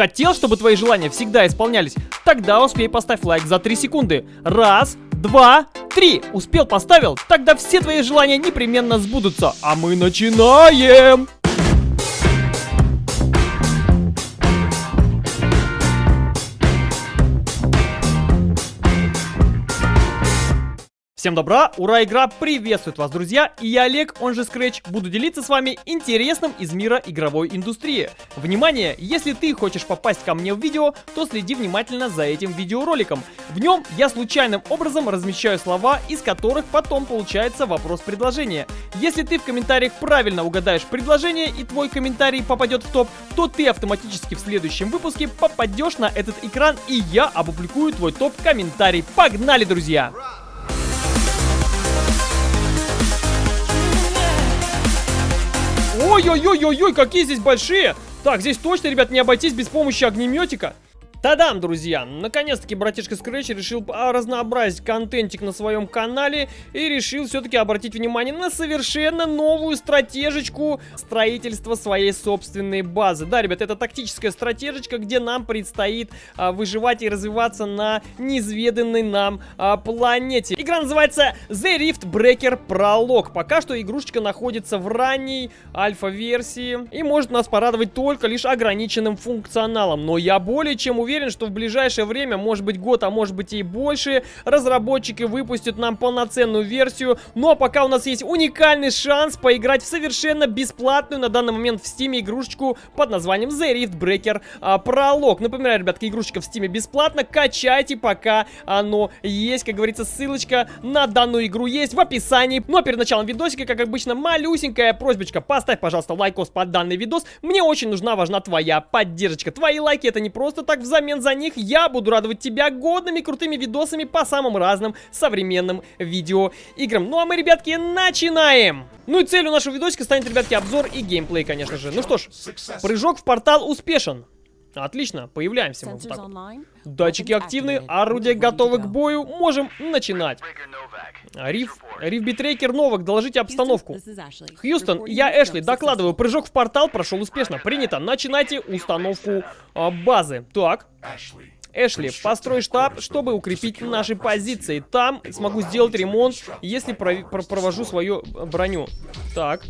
Хотел, чтобы твои желания всегда исполнялись? Тогда успей поставь лайк за 3 секунды. Раз, два, три. Успел, поставил? Тогда все твои желания непременно сбудутся. А мы начинаем! Всем добра, ура, игра приветствует вас, друзья, и я Олег, он же Scratch, буду делиться с вами интересным из мира игровой индустрии. Внимание, если ты хочешь попасть ко мне в видео, то следи внимательно за этим видеороликом. В нем я случайным образом размещаю слова, из которых потом получается вопрос-предложение. Если ты в комментариях правильно угадаешь предложение и твой комментарий попадет в топ, то ты автоматически в следующем выпуске попадешь на этот экран и я опубликую твой топ-комментарий. Погнали, друзья! Ой-ой-ой-ой-ой, какие здесь большие! Так, здесь точно, ребят, не обойтись без помощи огнеметика. Тадам, друзья! Наконец-таки братишка Scratch решил разнообразить контентик на своем канале и решил все-таки обратить внимание на совершенно новую стратежечку строительства своей собственной базы. Да, ребят, это тактическая стратежечка, где нам предстоит а, выживать и развиваться на неизведанной нам а, планете. Игра называется The Rift Breaker Prologue. Пока что игрушечка находится в ранней альфа-версии и может нас порадовать только лишь ограниченным функционалом. Но я более чем уверен, уверен, что в ближайшее время, может быть год, а может быть и больше, разработчики выпустят нам полноценную версию. Ну а пока у нас есть уникальный шанс поиграть в совершенно бесплатную на данный момент в Steam игрушечку под названием The Rift Breaker а, Пролог. Напоминаю, ребятки, игрушечка в Steam бесплатно, качайте пока оно есть. Как говорится, ссылочка на данную игру есть в описании. Ну а перед началом видосика, как обычно, малюсенькая просьбочка. Поставь, пожалуйста, лайкос под данный видос. Мне очень нужна, важна твоя поддержка. Твои лайки это не просто так взаимодействие взамен за них я буду радовать тебя годными крутыми видосами по самым разным современным видеоиграм. Ну а мы, ребятки, начинаем! Ну и целью нашего видосика станет, ребятки, обзор и геймплей, конечно же. Ну что ж, прыжок в портал успешен. Отлично, появляемся мы вот так вот. Датчики активны, орудия готовы к бою, можем начинать. Rift, Riftbreaker Новак, доложите обстановку. Хьюстон, я Эшли, докладываю, прыжок в портал прошел успешно. Принято, начинайте установку а, базы. Так. Эшли, построй штаб, чтобы укрепить наши позиции. Там смогу сделать ремонт, если про про провожу свою броню. Так.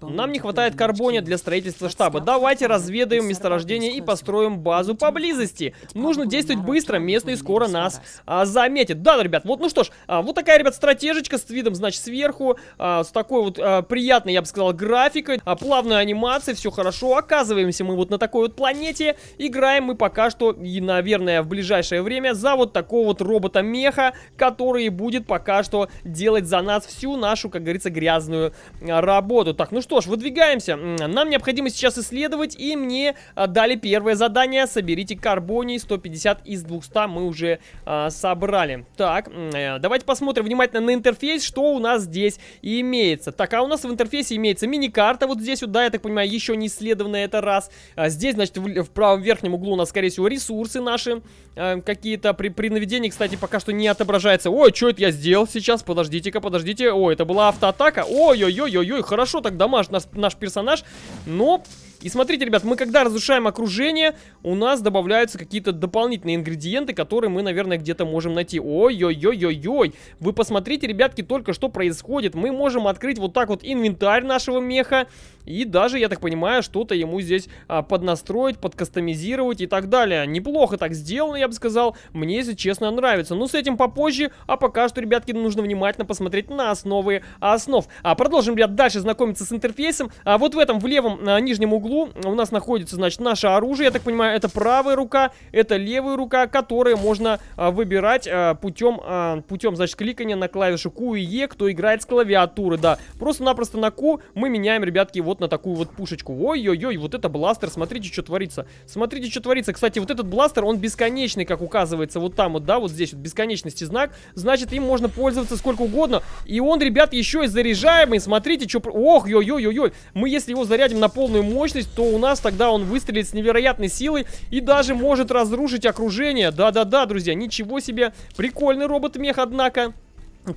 Нам не хватает карбония для строительства штаба. Давайте разведаем месторождение и построим базу поблизости. Нужно действовать быстро, местные скоро нас а, заметят. Да, ребят, вот, ну что ж, а, вот такая, ребят, стратежечка с видом, значит, сверху, а, с такой вот а, приятной, я бы сказал, графикой, а, плавной анимацией, все хорошо. Оказываемся мы вот на такой вот планете. Играем мы пока что и на наверное, в ближайшее время за вот такого вот робота-меха, который будет пока что делать за нас всю нашу, как говорится, грязную а, работу. Так, ну что ж, выдвигаемся. Нам необходимо сейчас исследовать, и мне а, дали первое задание. Соберите карбоний 150 из 200 мы уже а, собрали. Так, э, давайте посмотрим внимательно на интерфейс, что у нас здесь имеется. Так, а у нас в интерфейсе имеется мини-карта вот здесь вот, да, я так понимаю, еще не исследованная это раз. А здесь, значит, в, в правом верхнем углу у нас, скорее всего, ресурсы на наши э, какие-то при, при наведении, кстати, пока что не отображается. Ой, что это я сделал сейчас? Подождите-ка, подождите. Ой, это была автоатака. Ой-ой-ой-ой-ой, хорошо так дамаж наш, наш персонаж. Но и смотрите, ребят, мы когда разрушаем окружение, у нас добавляются какие-то дополнительные ингредиенты, которые мы, наверное, где-то можем найти. Ой-ой-ой-ой-ой. Вы посмотрите, ребятки, только что происходит. Мы можем открыть вот так вот инвентарь нашего меха. И даже, я так понимаю, что-то ему здесь а, поднастроить, подкастомизировать и так далее. Неплохо так сделано, я бы сказал. Мне, если честно, нравится. Но с этим попозже. А пока что, ребятки, нужно внимательно посмотреть на основы основ. А продолжим, ребят, дальше знакомиться с интерфейсом. А вот в этом, в левом а, нижнем углу углу у нас находится, значит, наше оружие. Я так понимаю, это правая рука, это левая рука, которые можно а, выбирать а, путем, а, путем, значит, кликания на клавишу Q и E, кто играет с клавиатуры, да. Просто-напросто на Q мы меняем, ребятки, вот на такую вот пушечку. Ой-ой-ой, вот это бластер, смотрите, что творится. Смотрите, что творится. Кстати, вот этот бластер, он бесконечный, как указывается вот там вот, да, вот здесь вот бесконечности знак. Значит, им можно пользоваться сколько угодно. И он, ребят, еще и заряжаемый. Смотрите, что... Ох, ой-ой-ой-ой. Мы, если его зарядим на полную мощность, мощность, то у нас тогда он выстрелит с невероятной силой и даже может разрушить окружение. Да-да-да, друзья, ничего себе. Прикольный робот-мех, однако.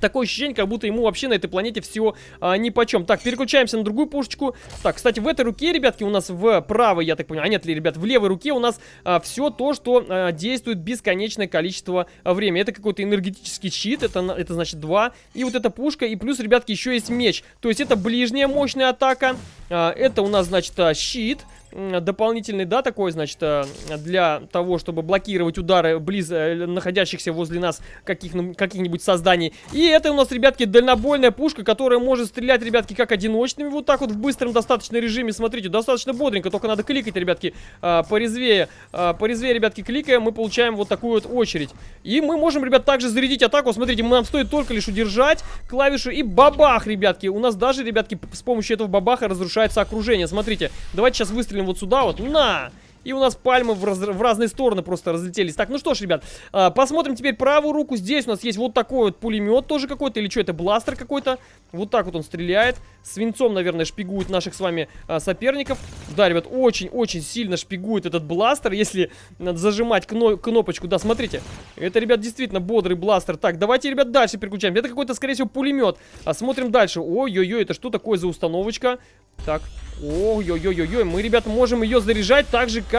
Такое ощущение, как будто ему вообще на этой планете все а, ни по чем. Так, переключаемся на другую пушечку. Так, кстати, в этой руке, ребятки, у нас в правой, я так понимаю, а нет ли, ребят, в левой руке у нас а, все то, что а, действует бесконечное количество а, времени. Это какой-то энергетический щит, это, это значит 2. И вот эта пушка, и плюс, ребятки, еще есть меч. То есть это ближняя мощная атака. А, это у нас, значит, а, щит дополнительный, да, такой, значит, э, для того, чтобы блокировать удары близ э, находящихся возле нас каких-нибудь каких созданий. И это у нас, ребятки, дальнобойная пушка, которая может стрелять, ребятки, как одиночными, вот так вот в быстром достаточно режиме. Смотрите, достаточно бодренько, только надо кликать, ребятки, э, порезвее. Порезвее, ребятки, кликаем, мы получаем вот такую вот очередь. И мы можем, ребят, также зарядить атаку. Смотрите, нам стоит только лишь удержать клавишу и бабах, ребятки. У нас даже, ребятки, с помощью этого бабаха разрушается окружение. Смотрите, давайте сейчас выстрелим вот сюда вот. На! И у нас пальмы в, раз, в разные стороны просто разлетелись. Так, ну что ж, ребят, э, посмотрим теперь правую руку. Здесь у нас есть вот такой вот пулемет тоже какой-то. Или что, это бластер какой-то. Вот так вот он стреляет. Свинцом, наверное, шпигует наших с вами э, соперников. Да, ребят, очень-очень сильно шпигует этот бластер. Если надо зажимать кно кнопочку. Да, смотрите. Это, ребят, действительно бодрый бластер. Так, давайте, ребят, дальше переключаем. Это какой-то, скорее всего, пулемет. А смотрим дальше. Ой-ой-ой, это что такое за установочка? Так, ой-ой-ой-ой, мы, ребята, можем ее заряжать так же, как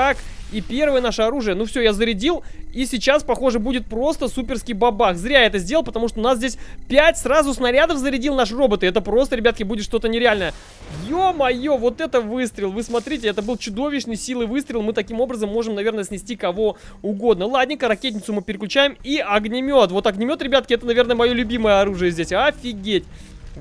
и первое наше оружие. Ну все, я зарядил, и сейчас, похоже, будет просто суперский бабах. Зря я это сделал, потому что у нас здесь 5 сразу снарядов зарядил наш робот, и это просто, ребятки, будет что-то нереальное. Ё-моё, вот это выстрел, вы смотрите, это был чудовищный силы выстрел, мы таким образом можем, наверное, снести кого угодно. Ладненько, ракетницу мы переключаем, и огнемет. Вот огнемет, ребятки, это, наверное, мое любимое оружие здесь, офигеть.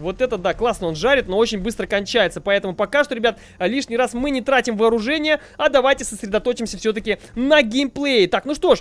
Вот это да, классно он жарит, но очень быстро кончается. Поэтому пока что, ребят, лишний раз мы не тратим вооружение, а давайте сосредоточимся все-таки на геймплее. Так, ну что ж,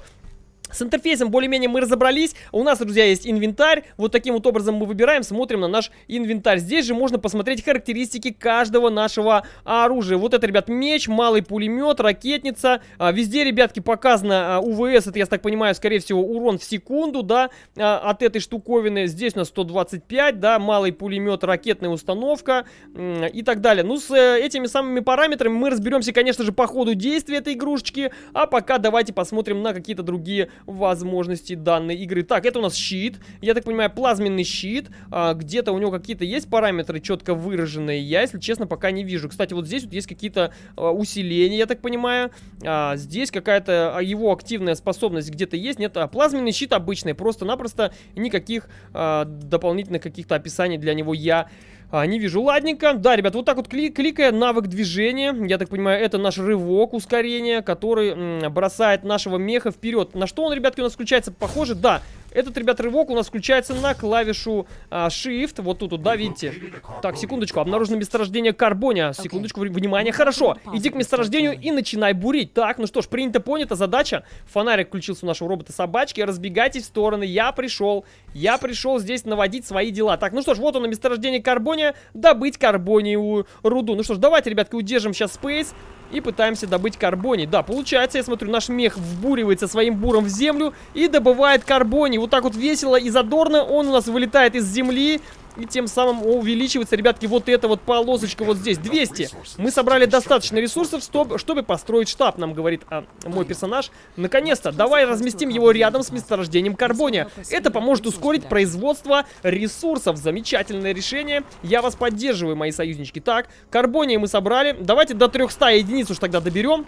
с интерфейсом более-менее мы разобрались. У нас, друзья, есть инвентарь. Вот таким вот образом мы выбираем, смотрим на наш инвентарь. Здесь же можно посмотреть характеристики каждого нашего оружия. Вот это, ребят, меч, малый пулемет, ракетница. А, везде, ребятки, показано а, УВС. Это, я так понимаю, скорее всего, урон в секунду, да, а, от этой штуковины. Здесь у нас 125, да, малый пулемет, ракетная установка и так далее. Ну, с э, этими самыми параметрами мы разберемся, конечно же, по ходу действия этой игрушечки. А пока давайте посмотрим на какие-то другие возможности данной игры. Так, это у нас щит. Я так понимаю, плазменный щит. А, Где-то у него какие-то есть параметры четко выраженные. Я, если честно, пока не вижу. Кстати, вот здесь вот есть какие-то а, усиления, я так понимаю. А, здесь какая-то а, его активная способность где-то есть. Нет, а плазменный щит обычный. Просто-напросто никаких а, дополнительных каких-то описаний для него я а, не вижу. Ладненько. Да, ребят, вот так вот кли кликая навык движения. Я так понимаю, это наш рывок ускорения, который бросает нашего меха вперед. На что он, ребятки, у нас включается? Похоже, да. Этот, ребят, рывок у нас включается на клавишу а, Shift. Вот тут, вот, да, видите? Так, секундочку. Обнаружено месторождение карбония. Секундочку, внимание. Хорошо. Иди к месторождению и начинай бурить. Так, ну что ж, принято, понято. Задача. Фонарик включился у нашего робота-собачки. Разбегайтесь в стороны. Я пришел. Я пришел здесь наводить свои дела. Так, ну что ж, вот оно, месторождение карбония. Добыть карбониевую руду. Ну что ж, давайте, ребятки, удержим сейчас Space и пытаемся добыть карбоний. Да, получается, я смотрю, наш мех вбуривается своим буром в землю и добывает карбоний. Вот так вот весело и задорно он у нас вылетает из земли и тем самым увеличивается, ребятки, вот эта вот полосочка вот здесь. 200. Мы собрали достаточно ресурсов, чтобы, построить штаб, нам говорит а, мой персонаж. Наконец-то, давай разместим его рядом с месторождением карбония. Это поможет ускорить производство ресурсов. Замечательное решение. Я вас поддерживаю, мои союзнички. Так, карбония мы собрали. Давайте до 300 единиц уж тогда доберем.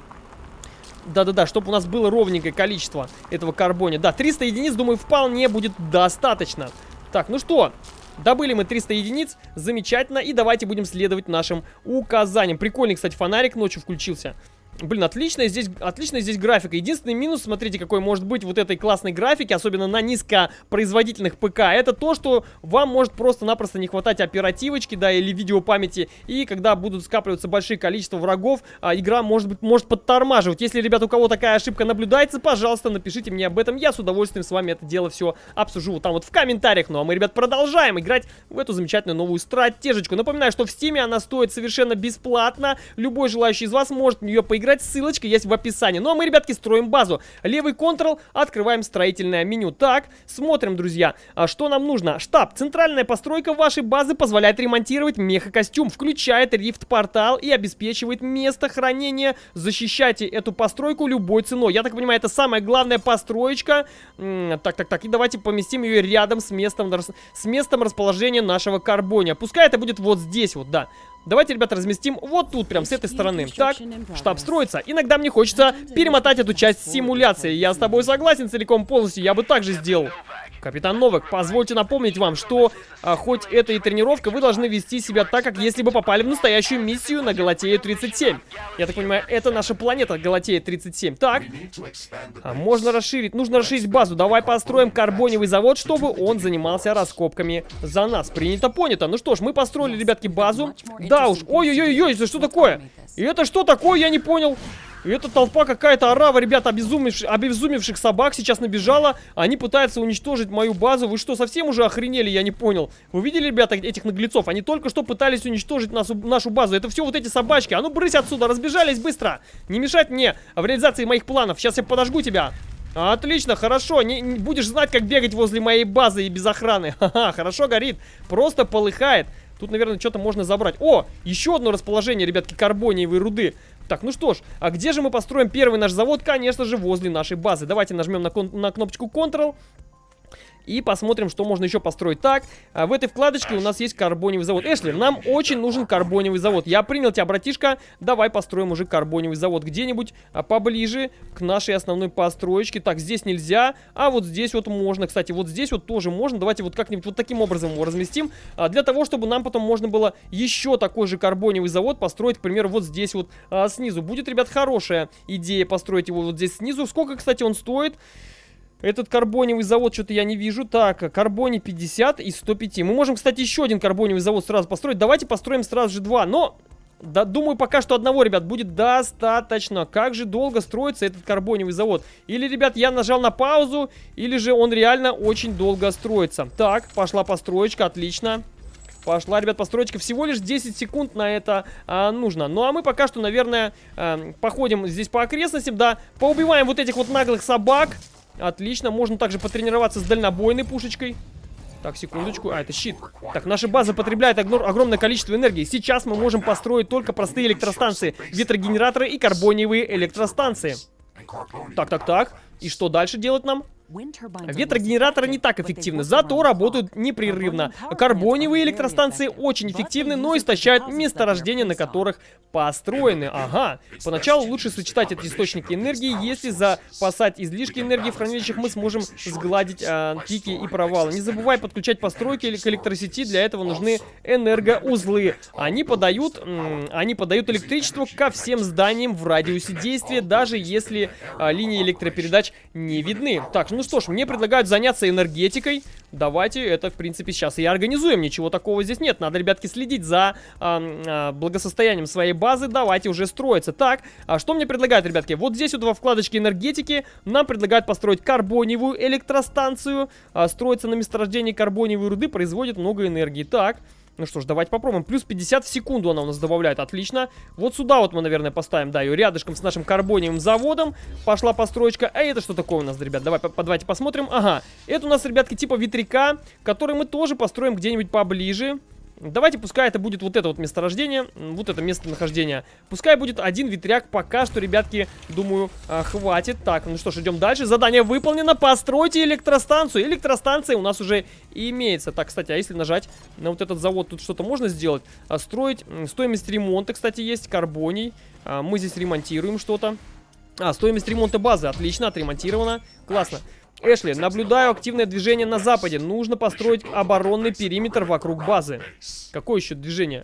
Да-да-да, чтобы у нас было ровненькое количество этого карбония. Да, 300 единиц, думаю, вполне будет достаточно. Так, ну что, Добыли мы 300 единиц, замечательно, и давайте будем следовать нашим указаниям. Прикольный, кстати, фонарик ночью включился. Блин, отличная здесь, отличная здесь графика. Единственный минус, смотрите, какой может быть вот этой классной графики, особенно на низкопроизводительных ПК, это то, что вам может просто-напросто не хватать оперативочки, да, или видеопамяти, и когда будут скапливаться большие количества врагов, а, игра может быть может подтормаживать. Если, ребят, у кого такая ошибка наблюдается, пожалуйста, напишите мне об этом, я с удовольствием с вами это дело все обсужу вот там вот в комментариях. Ну а мы, ребят, продолжаем играть в эту замечательную новую стратежечку. Напоминаю, что в стиме она стоит совершенно бесплатно, любой желающий из вас может в нее поиграть поиграть, ссылочка есть в описании. Ну а мы, ребятки, строим базу. Левый Ctrl, открываем строительное меню. Так, смотрим, друзья, а что нам нужно. Штаб. Центральная постройка вашей базы позволяет ремонтировать мехакостюм, включает рифт-портал и обеспечивает место хранения. Защищайте эту постройку любой ценой. Я так понимаю, это самая главная построечка. Так, так, так. И давайте поместим ее рядом с местом, с местом расположения нашего карбония. Пускай это будет вот здесь вот, да. Давайте, ребята, разместим вот тут, прям с этой стороны. Так, штаб строится. Иногда мне хочется перемотать эту часть симуляции. Я с тобой согласен целиком полностью, я бы так же сделал. Капитан Новак, позвольте напомнить вам, что а, хоть это и тренировка, вы должны вести себя так, как если бы попали в настоящую миссию на Галатею-37. Я так понимаю, это наша планета Галатея-37. Так, а, можно расширить, нужно расширить базу. Давай построим карбоневый завод, чтобы он занимался раскопками за нас. Принято, понято. Ну что ж, мы построили, ребятки, базу. Да уж, ой-ой-ой, это что такое? И это что такое, я не понял. И эта толпа какая-то орава, ребята, обезумевших, обезумевших собак сейчас набежала. Они пытаются уничтожить мою базу. Вы что, совсем уже охренели? Я не понял. Вы видели, ребята, этих наглецов? Они только что пытались уничтожить нашу, нашу базу. Это все вот эти собачки. А ну, брысь отсюда, разбежались быстро. Не мешать мне в реализации моих планов. Сейчас я подожгу тебя. Отлично, хорошо. Не, не будешь знать, как бегать возле моей базы и без охраны. Ха-ха, хорошо горит. Просто полыхает. Тут, наверное, что-то можно забрать. О, еще одно расположение, ребятки, карбониевой руды. Так, ну что ж, а где же мы построим первый наш завод? Конечно же, возле нашей базы. Давайте нажмем на, на кнопочку Ctrl. И посмотрим, что можно еще построить. Так, а в этой вкладочке у нас есть карбоневый завод. Эшли, нам очень нужен карбоневый завод. Я принял тебя, братишка. Давай построим уже карбоневый завод где-нибудь а, поближе к нашей основной построечке. Так, здесь нельзя, а вот здесь вот можно. Кстати, вот здесь вот тоже можно. Давайте вот как-нибудь вот таким образом его разместим. А, для того, чтобы нам потом можно было еще такой же карбоневый завод построить, к примеру, вот здесь вот снизу. Будет, ребят, хорошая идея построить его вот здесь снизу. Сколько, кстати, он стоит? Этот карбоневый завод что-то я не вижу. Так, карбони 50 и 105. Мы можем, кстати, еще один карбоневый завод сразу построить. Давайте построим сразу же два. Но, да, думаю, пока что одного, ребят, будет достаточно. Как же долго строится этот карбоневый завод? Или, ребят, я нажал на паузу, или же он реально очень долго строится. Так, пошла построечка, отлично. Пошла, ребят, построечка. Всего лишь 10 секунд на это а, нужно. Ну, а мы пока что, наверное, а, походим здесь по окрестностям, да. Поубиваем вот этих вот наглых собак. Отлично, можно также потренироваться с дальнобойной пушечкой. Так, секундочку. А, это щит. Так, наша база потребляет огромное количество энергии. Сейчас мы можем построить только простые электростанции, ветрогенераторы и карбониевые электростанции. Так, так, так. И что дальше делать нам? Ветрогенераторы не так эффективны, зато работают непрерывно. Карбоневые электростанции очень эффективны, но истощают месторождения, на которых построены. Ага. Поначалу лучше сочетать эти источники энергии. Если запасать излишки энергии в хранилищах, мы сможем сгладить э, пики и провалы. Не забывай подключать постройки к электросети. Для этого нужны энергоузлы. Они подают, они подают электричество ко всем зданиям в радиусе действия, даже если э, линии электропередач не видны. Так, ну что ж, мне предлагают заняться энергетикой. Давайте это, в принципе, сейчас и организуем. Ничего такого здесь нет. Надо, ребятки, следить за э, э, благосостоянием своей базы. Давайте уже строиться. Так, а что мне предлагают, ребятки? Вот здесь вот во вкладочке энергетики нам предлагают построить карбоневую электростанцию. Э, строится на месторождении карбоневой руды, производит много энергии. Так, ну что ж, давайте попробуем. Плюс 50 в секунду она у нас добавляет. Отлично. Вот сюда вот мы, наверное, поставим, да, ее рядышком с нашим карбониевым заводом. Пошла построечка. А это что такое у нас, ребят? Давай, по давайте посмотрим. Ага, это у нас, ребятки, типа ветряка, который мы тоже построим где-нибудь поближе. Давайте, пускай это будет вот это вот месторождение, вот это местонахождение. Пускай будет один ветряк, пока что, ребятки, думаю, а, хватит. Так, ну что ж, идем дальше. Задание выполнено, постройте электростанцию. Электростанция у нас уже имеется. Так, кстати, а если нажать на вот этот завод, тут что-то можно сделать? А, строить, стоимость ремонта, кстати, есть, карбоний. А, мы здесь ремонтируем что-то. А, стоимость ремонта базы, отлично, отремонтировано. Классно. Эшли, наблюдаю активное движение на западе. Нужно построить оборонный периметр вокруг базы. Какое еще движение?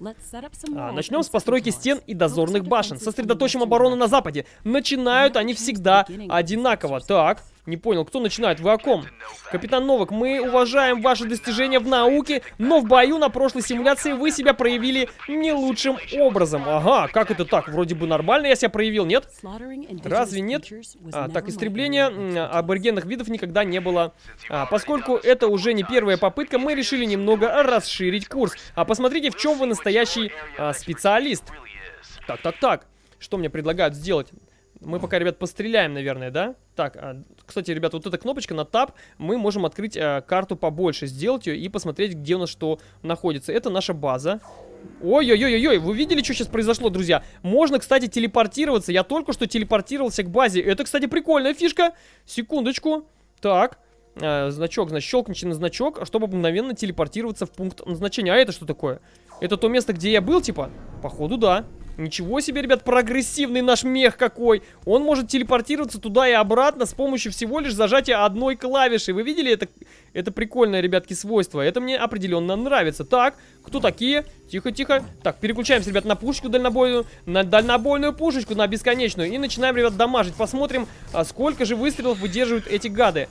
А, начнем с постройки стен и дозорных башен. Сосредоточим оборону на западе. Начинают они всегда одинаково. Так, не понял, кто начинает? Вы о ком? Капитан Новак, мы уважаем ваши достижения в науке, но в бою на прошлой симуляции вы себя проявили не лучшим образом. Ага, как это так? Вроде бы нормально я себя проявил, нет? Разве нет? А, так, истребление аборигенных видов никогда не было. А, поскольку это уже не первая попытка, мы решили немного расширить курс. А посмотрите, в чем вы настоящий а, специалист. Так, так, так. Что мне предлагают сделать? Мы пока, ребят, постреляем, наверное, да? Так, а, кстати, ребята, вот эта кнопочка на Tab, мы можем открыть а, карту побольше, сделать ее и посмотреть, где у нас что находится. Это наша база. Ой-ой-ой-ой, вы видели, что сейчас произошло, друзья? Можно, кстати, телепортироваться. Я только что телепортировался к базе. Это, кстати, прикольная фишка. Секундочку. Так, э, значок, значит, щелкните на значок, чтобы мгновенно телепортироваться в пункт назначения. А это что такое? Это то место, где я был, типа? Походу, да. Ничего себе, ребят, прогрессивный наш мех какой. Он может телепортироваться туда и обратно с помощью всего лишь зажатия одной клавиши. Вы видели это? Это прикольное, ребятки, свойство. Это мне определенно нравится. Так, кто такие? Тихо-тихо. Так, переключаемся, ребят, на пушечку дальнобойную. На дальнобойную пушечку, на бесконечную. И начинаем, ребят, дамажить. Посмотрим, а сколько же выстрелов выдерживают эти гады.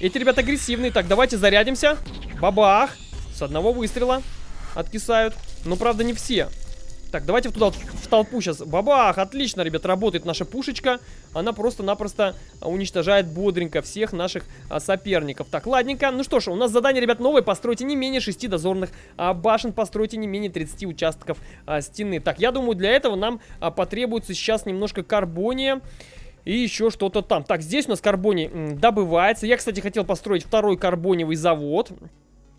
Эти, ребята, агрессивные. Так, давайте зарядимся. Бабах. С одного выстрела откисают. Но, правда, не все. Так, давайте туда в толпу сейчас. Бабах! Отлично, ребят, работает наша пушечка. Она просто-напросто уничтожает бодренько всех наших а, соперников. Так, ладненько. Ну что ж, у нас задание, ребят, новое. Постройте не менее 6 дозорных а, башен. Постройте не менее 30 участков а, стены. Так, я думаю, для этого нам а, потребуется сейчас немножко карбония. И еще что-то там. Так, здесь у нас карбоний добывается. Я, кстати, хотел построить второй карбоневый завод.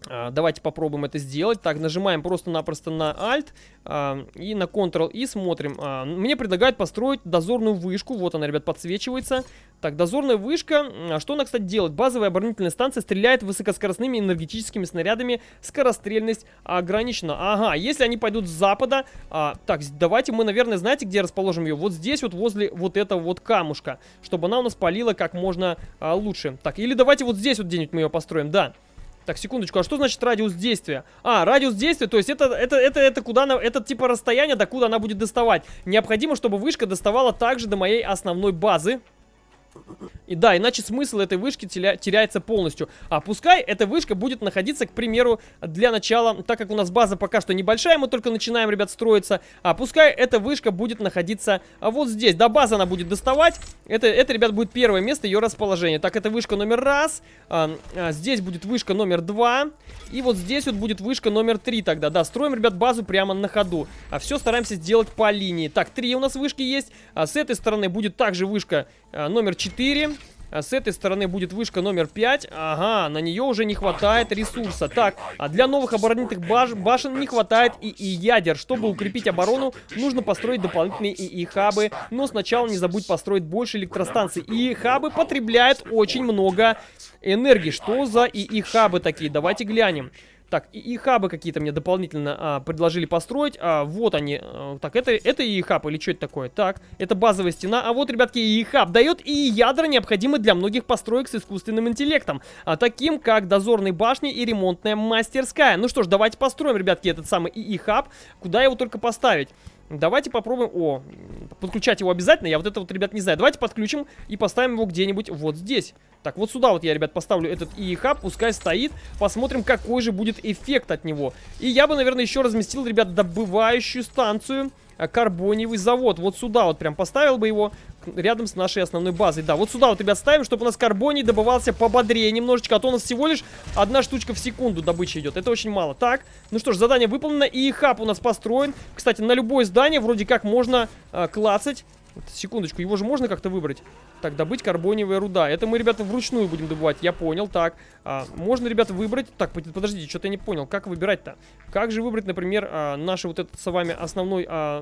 А, давайте попробуем это сделать. Так, нажимаем просто-напросто на Alt а, и на Ctrl и смотрим. А, мне предлагают построить дозорную вышку. Вот она, ребят, подсвечивается. Так, дозорная вышка. Что она, кстати, делает? Базовая оборонительная станция стреляет высокоскоростными энергетическими снарядами. Скорострельность ограничена. Ага, если они пойдут с запада... так, давайте мы, наверное, знаете, где расположим ее? Вот здесь вот, возле вот этого вот камушка. Чтобы она у нас палила как можно лучше. Так, или давайте вот здесь вот где-нибудь мы ее построим. Да. Так, секундочку, а что значит радиус действия? А, радиус действия, то есть это, это, это, это куда она, это типа расстояние, до куда она будет доставать. Необходимо, чтобы вышка доставала также до моей основной базы. И да, иначе смысл этой вышки теряется полностью. А пускай эта вышка будет находиться, к примеру, для начала, так как у нас база пока что небольшая, мы только начинаем, ребят, строиться. А пускай эта вышка будет находиться вот здесь. До базы она будет доставать. Это, это ребят, будет первое место ее расположения. Так, это вышка номер раз. А, а, здесь будет вышка номер два. И вот здесь вот будет вышка номер три тогда. Да, строим, ребят, базу прямо на ходу. А все стараемся сделать по линии. Так, три у нас вышки есть. А с этой стороны будет также вышка а, номер 4. А с этой стороны будет вышка номер 5. Ага, на нее уже не хватает ресурса. Так, а для новых оборонительных баш башен не хватает и, и ядер. Чтобы укрепить оборону, нужно построить дополнительные ИИ-хабы. Но сначала не забудь построить больше электростанций. ИИ-хабы потребляют очень много энергии. Что за ИИ-хабы такие? Давайте глянем. Так, и, и хабы какие-то мне дополнительно а, предложили построить. А, вот они. А, так, это, это и хаб или что это такое? Так, это базовая стена. А вот, ребятки, и хаб дает и ядра, необходимые для многих построек с искусственным интеллектом. А, таким, как дозорные башни и ремонтная мастерская. Ну что ж, давайте построим, ребятки, этот самый и хаб. Куда его только поставить? Давайте попробуем... О, подключать его обязательно. Я вот это вот, ребят, не знаю. Давайте подключим и поставим его где-нибудь вот здесь. Так, вот сюда вот я, ребят, поставлю этот ИИХАБ. Пускай стоит. Посмотрим, какой же будет эффект от него. И я бы, наверное, еще разместил, ребят, добывающую станцию а, карбониевый завод. Вот сюда вот прям поставил бы его рядом с нашей основной базой. Да, вот сюда вот, ребят, ставим, чтобы у нас карбоний добывался пободрее немножечко. А то у нас всего лишь одна штучка в секунду добыча идет. Это очень мало. Так, ну что ж, задание выполнено. И хаб у нас построен. Кстати, на любое здание вроде как можно э, клацать. Секундочку, его же можно как-то выбрать? Так, добыть карбониевая руда. Это мы, ребята, вручную будем добывать. Я понял. Так, а, можно, ребята, выбрать... Так, подождите, что-то я не понял. Как выбирать-то? Как же выбрать, например, а, наше вот это с вами основной... А,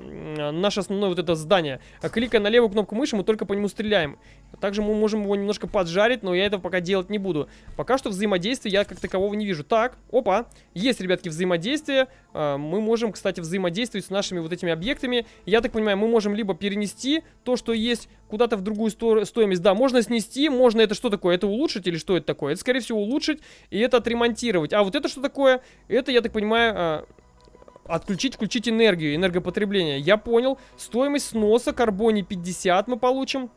наше основное вот это здание? А, кликая на левую кнопку мыши, мы только по нему стреляем. Также мы можем его немножко поджарить, но я этого пока делать не буду. Пока что взаимодействия я как такового не вижу. Так, опа. Есть, ребятки, взаимодействие. А, мы можем, кстати, взаимодействовать с нашими вот этими объектами. Я так понимаю, мы можем либо перенести то, что есть куда-то в другую сто стоимость. Да, можно снести, можно это что такое? Это улучшить или что это такое? Это, скорее всего, улучшить и это отремонтировать. А вот это что такое? Это, я так понимаю... А, отключить, включить энергию, энергопотребление. Я понял. Стоимость сноса карбоний 50 мы получим.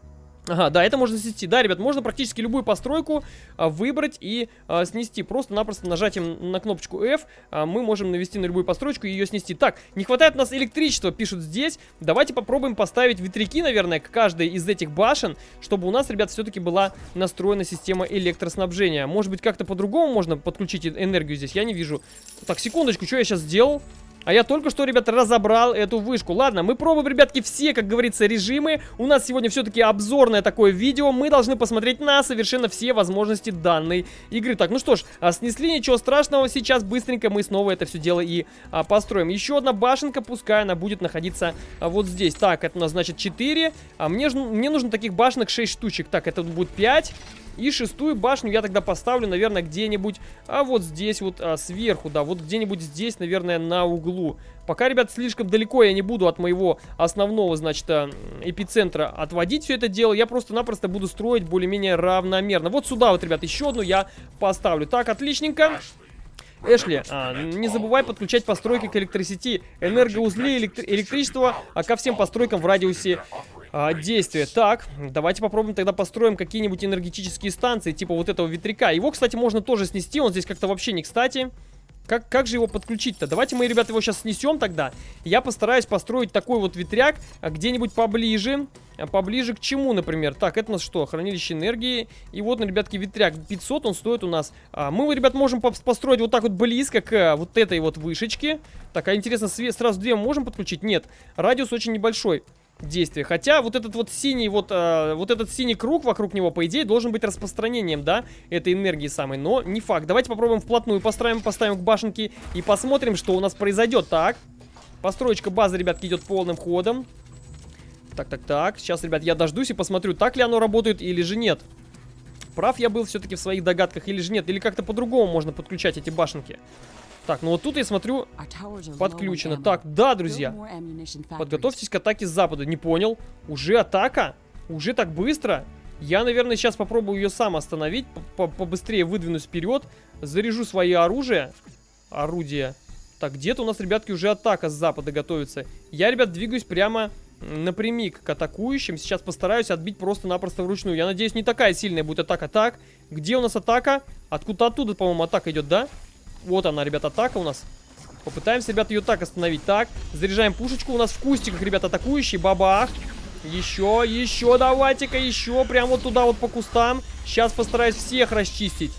Ага, да, это можно снести. Да, ребят, можно практически любую постройку а, выбрать и а, снести. Просто-напросто нажатием на кнопочку F а, мы можем навести на любую постройку и ее снести. Так, не хватает у нас электричества, пишут здесь. Давайте попробуем поставить ветряки, наверное, к каждой из этих башен, чтобы у нас, ребят, все-таки была настроена система электроснабжения. Может быть, как-то по-другому можно подключить энергию здесь? Я не вижу. Так, секундочку, что я сейчас сделал? А я только что, ребята, разобрал эту вышку. Ладно, мы пробуем, ребятки, все, как говорится, режимы. У нас сегодня все-таки обзорное такое видео. Мы должны посмотреть на совершенно все возможности данной игры. Так, ну что ж, а, снесли, ничего страшного. Сейчас быстренько мы снова это все дело и а, построим. Еще одна башенка, пускай она будет находиться а, вот здесь. Так, это у нас, значит, 4. А мне, мне нужно таких башенок 6 штучек. Так, это будет 5. И шестую башню я тогда поставлю, наверное, где-нибудь, а вот здесь вот а, сверху, да, вот где-нибудь здесь, наверное, на углу. Пока, ребят, слишком далеко я не буду от моего основного, значит, а, эпицентра отводить все это дело. Я просто-напросто буду строить более-менее равномерно. Вот сюда вот, ребят, еще одну я поставлю. Так, отличненько. Эшли, а, не забывай подключать постройки к электросети, энергоузли, электри электричество а, ко всем постройкам в радиусе а, действия. Так, давайте попробуем тогда построим какие-нибудь энергетические станции, типа вот этого ветряка. Его, кстати, можно тоже снести, он здесь как-то вообще не кстати. Как, как же его подключить-то? Давайте мы, ребята, его сейчас снесем тогда. Я постараюсь построить такой вот ветряк а, где-нибудь поближе. А поближе к чему, например? Так, это у нас что? Хранилище энергии. И вот, ребятки, ветряк. 500 он стоит у нас. А, мы, ребят, можем построить вот так вот близко к вот этой вот вышечке. Так, а интересно, сразу две можем подключить? Нет. Радиус очень небольшой действия. Хотя вот этот вот синий вот, э, вот этот синий круг вокруг него, по идее, должен быть распространением, да, этой энергии самой. Но не факт. Давайте попробуем вплотную поставим, поставим к башенке и посмотрим, что у нас произойдет. Так, построечка базы, ребятки, идет полным ходом. Так, так, так. Сейчас, ребят, я дождусь и посмотрю, так ли оно работает или же нет. Прав я был все-таки в своих догадках или же нет. Или как-то по-другому можно подключать эти башенки. Так, ну вот тут я смотрю, подключено. Так, да, друзья. Подготовьтесь к атаке с запада. Не понял. Уже атака? Уже так быстро? Я, наверное, сейчас попробую ее сам остановить. Побыстрее выдвинусь вперед. Заряжу свои оружия. Орудия. Так, где-то у нас, ребятки, уже атака с запада готовится. Я, ребят, двигаюсь прямо напрямик к атакующим. Сейчас постараюсь отбить просто-напросто вручную. Я надеюсь, не такая сильная будет атака. Так, где у нас атака? Откуда оттуда, по-моему, атака идет, да? Вот она, ребят, атака у нас. Попытаемся, ребят, ее так остановить. Так, заряжаем пушечку. У нас в кустиках, ребят, атакующий. Бабах. Еще, еще, давайте-ка, еще. Прямо вот туда вот по кустам. Сейчас постараюсь всех расчистить.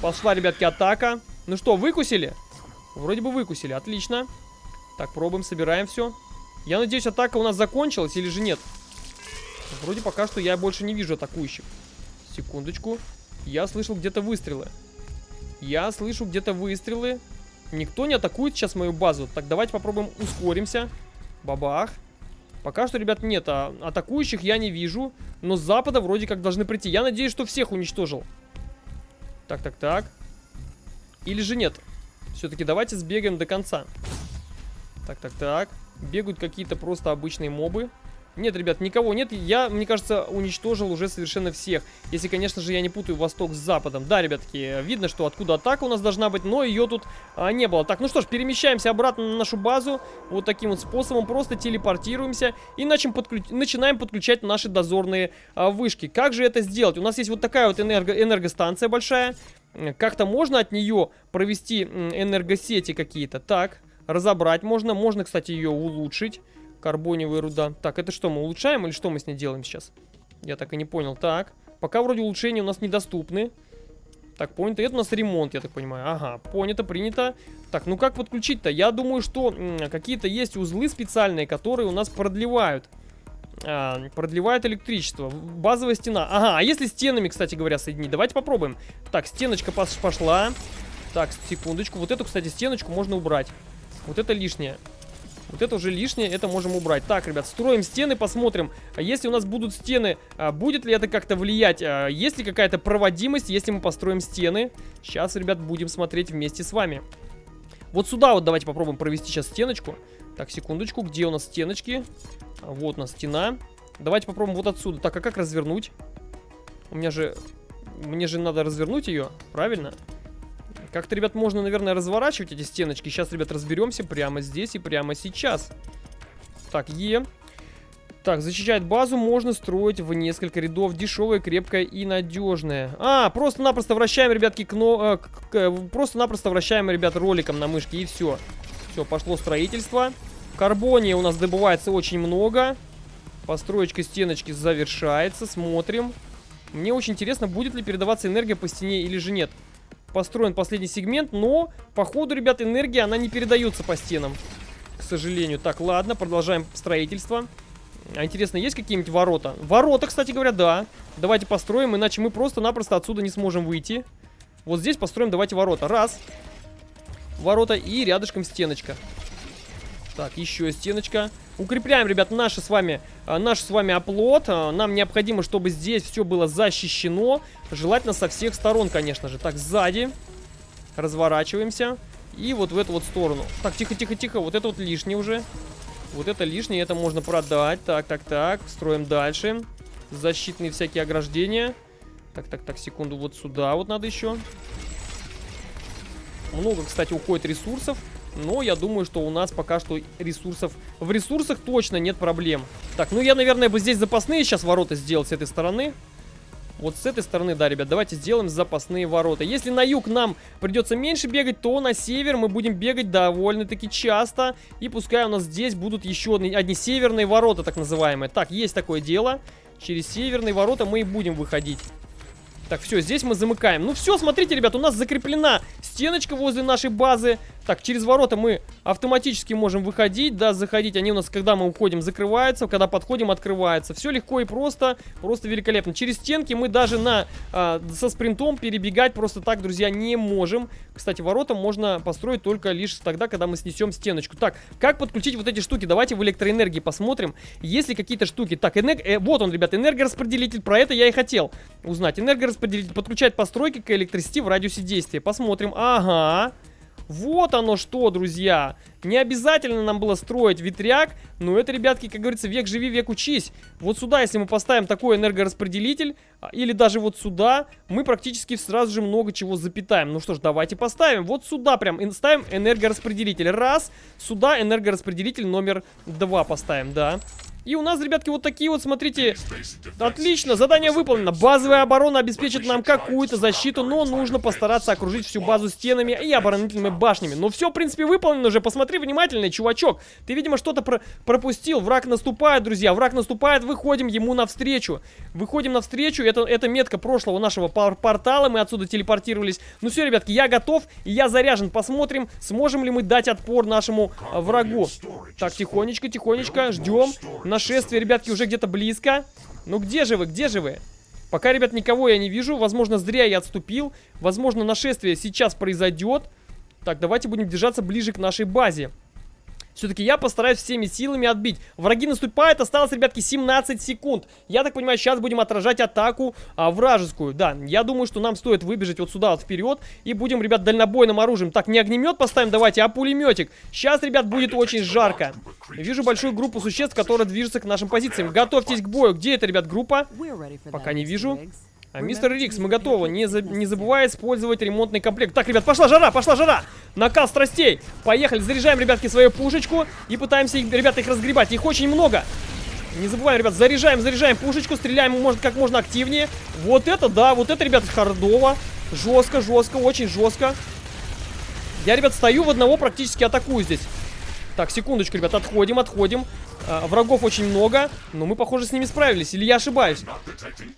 Пошла, ребятки, атака. Ну что, выкусили? Вроде бы выкусили, отлично. Так, пробуем, собираем все. Я надеюсь, атака у нас закончилась или же нет? Вроде пока что я больше не вижу атакующих. Секундочку. Я слышал где-то выстрелы. Я слышу где-то выстрелы. Никто не атакует сейчас мою базу. Так, давайте попробуем ускоримся. Бабах. Пока что, ребят, нет. А атакующих я не вижу. Но с запада вроде как должны прийти. Я надеюсь, что всех уничтожил. Так, так, так. Или же нет? Все-таки давайте сбегаем до конца. Так, так, так. Бегают какие-то просто обычные мобы. Нет, ребят, никого нет. Я, мне кажется, уничтожил уже совершенно всех. Если, конечно же, я не путаю восток с западом. Да, ребятки, видно, что откуда атака у нас должна быть, но ее тут а, не было. Так, ну что ж, перемещаемся обратно на нашу базу. Вот таким вот способом. Просто телепортируемся и начнем подключ... начинаем подключать наши дозорные а, вышки. Как же это сделать? У нас есть вот такая вот энерго... энергостанция большая. Как-то можно от нее провести энергосети какие-то. Так, разобрать можно. Можно, кстати, ее улучшить. Карбоневая руда. Так, это что, мы улучшаем или что мы с ней делаем сейчас? Я так и не понял. Так, пока вроде улучшения у нас недоступны. Так, понято. Это у нас ремонт, я так понимаю. Ага, понято, принято. Так, ну как подключить-то? Я думаю, что какие-то есть узлы специальные, которые у нас продлевают. А, продлевают электричество. Базовая стена. Ага, а если стенами, кстати говоря, соединить? Давайте попробуем. Так, стеночка пошла. Так, секундочку. Вот эту, кстати, стеночку можно убрать. Вот это лишнее. Вот это уже лишнее, это можем убрать. Так, ребят, строим стены, посмотрим. А если у нас будут стены, а, будет ли это как-то влиять? А, есть ли какая-то проводимость, если мы построим стены? Сейчас, ребят, будем смотреть вместе с вами. Вот сюда вот давайте попробуем провести сейчас стеночку. Так, секундочку, где у нас стеночки? Вот у нас стена. Давайте попробуем вот отсюда. Так, а как развернуть? У меня же... Мне же надо развернуть ее, правильно? Правильно. Как-то, ребят, можно, наверное, разворачивать эти стеночки. Сейчас, ребят, разберемся прямо здесь и прямо сейчас. Так, Е. Так, защищать базу можно строить в несколько рядов. Дешевая, крепкая и надежная. А, просто-напросто вращаем, ребятки, кно... Э, просто-напросто вращаем, ребят, роликом на мышке и все. Все, пошло строительство. Карбония у нас добывается очень много. Построечка стеночки завершается. Смотрим. Мне очень интересно, будет ли передаваться энергия по стене или же нет. Построен последний сегмент, но, походу, ребят, энергия, она не передается по стенам. К сожалению. Так, ладно, продолжаем строительство. А интересно, есть какие-нибудь ворота? Ворота, кстати говоря, да. Давайте построим, иначе мы просто-напросто отсюда не сможем выйти. Вот здесь построим, давайте ворота. Раз. Ворота и рядышком стеночка. Так, еще стеночка. Укрепляем, ребят, наши с вами, э, наш с вами оплот. Э, нам необходимо, чтобы здесь все было защищено. Желательно со всех сторон, конечно же. Так, сзади. Разворачиваемся. И вот в эту вот сторону. Так, тихо-тихо-тихо. Вот это вот лишнее уже. Вот это лишнее, это можно продать. Так, так, так. Строим дальше. Защитные всякие ограждения. Так, так, так, секунду. Вот сюда вот надо еще. Много, кстати, уходит ресурсов. Но я думаю, что у нас пока что ресурсов... В ресурсах точно нет проблем. Так, ну я, наверное, бы здесь запасные сейчас ворота сделал с этой стороны. Вот с этой стороны, да, ребят, давайте сделаем запасные ворота. Если на юг нам придется меньше бегать, то на север мы будем бегать довольно-таки часто. И пускай у нас здесь будут еще одни, одни северные ворота, так называемые. Так, есть такое дело. Через северные ворота мы и будем выходить. Так, все, здесь мы замыкаем. Ну все, смотрите, ребят, у нас закреплена стеночка возле нашей базы. Так, через ворота мы автоматически можем выходить, да, заходить. Они у нас, когда мы уходим, закрываются, когда подходим, открываются. Все легко и просто, просто великолепно. Через стенки мы даже на, а, со спринтом перебегать просто так, друзья, не можем. Кстати, ворота можно построить только лишь тогда, когда мы снесем стеночку. Так, как подключить вот эти штуки? Давайте в электроэнергии посмотрим. Есть ли какие-то штуки? Так, энерг... э, вот он, ребят, энергораспределитель. Про это я и хотел узнать. Энергораспределитель подключать постройки к электросети в радиусе действия. Посмотрим. Ага. Вот оно что, друзья. Не обязательно нам было строить ветряк, но это, ребятки, как говорится, век живи, век учись. Вот сюда, если мы поставим такой энергораспределитель, а, или даже вот сюда, мы практически сразу же много чего запитаем. Ну что ж, давайте поставим. Вот сюда прям ставим энергораспределитель. Раз, сюда энергораспределитель номер два поставим, да. И у нас, ребятки, вот такие вот, смотрите, отлично, задание выполнено. Базовая оборона обеспечит нам какую-то защиту, но нужно постараться окружить всю базу стенами и оборонительными башнями. Но все, в принципе, выполнено уже. Посмотри внимательно, чувачок. Ты, видимо, что-то про пропустил. Враг наступает, друзья, враг наступает, выходим ему навстречу. Выходим навстречу, это, это метка прошлого нашего пор портала, мы отсюда телепортировались. Ну все, ребятки, я готов, я заряжен. Посмотрим, сможем ли мы дать отпор нашему а, врагу. Так, тихонечко, тихонечко, ждем. Нашествие, ребятки, уже где-то близко. Ну где же вы, где же вы? Пока, ребят, никого я не вижу. Возможно, зря я отступил. Возможно, нашествие сейчас произойдет. Так, давайте будем держаться ближе к нашей базе. Все-таки я постараюсь всеми силами отбить. Враги наступают, осталось, ребятки, 17 секунд. Я так понимаю, сейчас будем отражать атаку а, вражескую. Да, я думаю, что нам стоит выбежать вот сюда вот вперед. И будем, ребят, дальнобойным оружием. Так, не огнемет поставим, давайте, а пулеметик. Сейчас, ребят, будет очень жарко. Вижу большую группу существ, которые движутся к нашим позициям. Готовьтесь к бою. Где это, ребят, группа? Пока не вижу. А, мистер Рикс, мы готовы. Не, за... не забывай использовать ремонтный комплект. Так, ребят, пошла жара, пошла жара. Накал страстей. Поехали, заряжаем, ребятки, свою пушечку. И пытаемся, их, ребята, их разгребать. Их очень много. Не забываем, ребят, заряжаем, заряжаем пушечку. Стреляем, может, как можно активнее. Вот это, да, вот это, ребята, хардово. Жестко, жестко, очень жестко. Я, ребят, стою в одного, практически атакую здесь. Так, секундочку, ребят, отходим, отходим. А, врагов очень много, но мы, похоже, с ними справились. Или я ошибаюсь?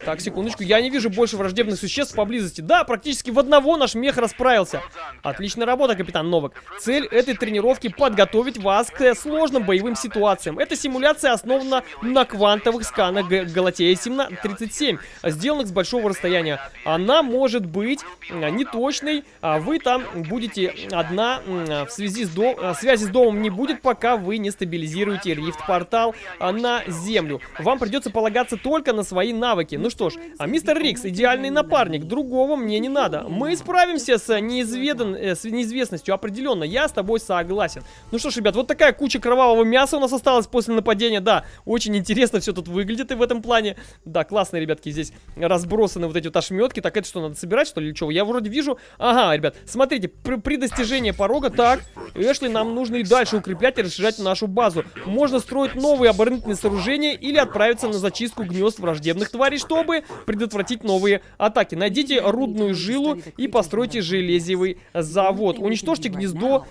Так, секундочку. Я не вижу больше враждебных существ поблизости. Да, практически в одного наш мех расправился. Отличная работа, капитан Новак. Цель этой тренировки подготовить вас к сложным боевым ситуациям. Эта симуляция основана на квантовых сканах Галатея 37, сделанных с большого расстояния. Она может быть а, неточной, а вы там будете одна в связи с дом... связи с домом не будет, пока вы не стабилизируете рифт по портал а, на землю. Вам придется полагаться только на свои навыки. Ну что ж, а мистер Рикс идеальный напарник, другого мне не надо. Мы справимся с, неизведан, э, с неизвестностью, определенно, я с тобой согласен. Ну что ж, ребят, вот такая куча кровавого мяса у нас осталась после нападения, да, очень интересно все тут выглядит и в этом плане. Да, классные, ребятки, здесь разбросаны вот эти вот ошметки. Так, это что, надо собирать, что ли, или что? Я вроде вижу... Ага, ребят, смотрите, при, при достижении порога, так, Эшли, нам нужно и дальше укреплять и расширять нашу базу. Можно строить построить новые оборонительные сооружения или отправиться на зачистку гнезд враждебных тварей, чтобы предотвратить новые атаки. Найдите рудную жилу и постройте железевый завод. Уничтожьте гнездо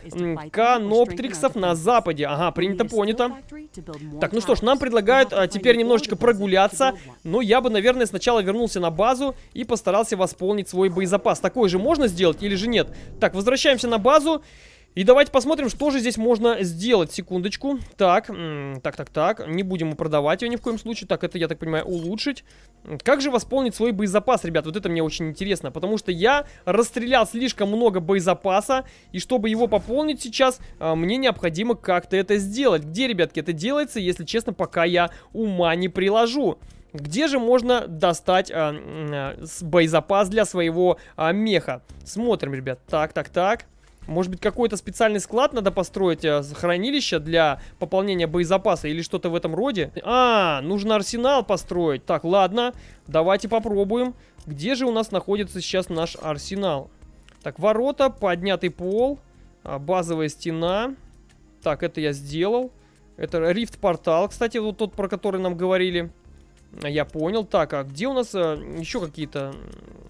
каноптриксов на западе. Ага, принято, понято. Так, ну что ж, нам предлагают а, теперь немножечко прогуляться. Но я бы, наверное, сначала вернулся на базу и постарался восполнить свой боезапас. Такой же можно сделать или же нет? Так, возвращаемся на базу. И давайте посмотрим, что же здесь можно сделать. Секундочку. Так, так, так, так. Не будем продавать ее ни в коем случае. Так, это, я так понимаю, улучшить. Как же восполнить свой боезапас, ребят? Вот это мне очень интересно. Потому что я расстрелял слишком много боезапаса. И чтобы его пополнить сейчас, а, мне необходимо как-то это сделать. Где, ребятки, это делается, если честно, пока я ума не приложу. Где же можно достать а, а, боезапас для своего а, меха? Смотрим, ребят. Так, так, так. Может быть, какой-то специальный склад надо построить, э, хранилище для пополнения боезапаса или что-то в этом роде? А, нужно арсенал построить. Так, ладно, давайте попробуем. Где же у нас находится сейчас наш арсенал? Так, ворота, поднятый пол, а, базовая стена. Так, это я сделал. Это рифт-портал, кстати, вот тот, про который нам говорили. Я понял. Так, а где у нас а, еще какие-то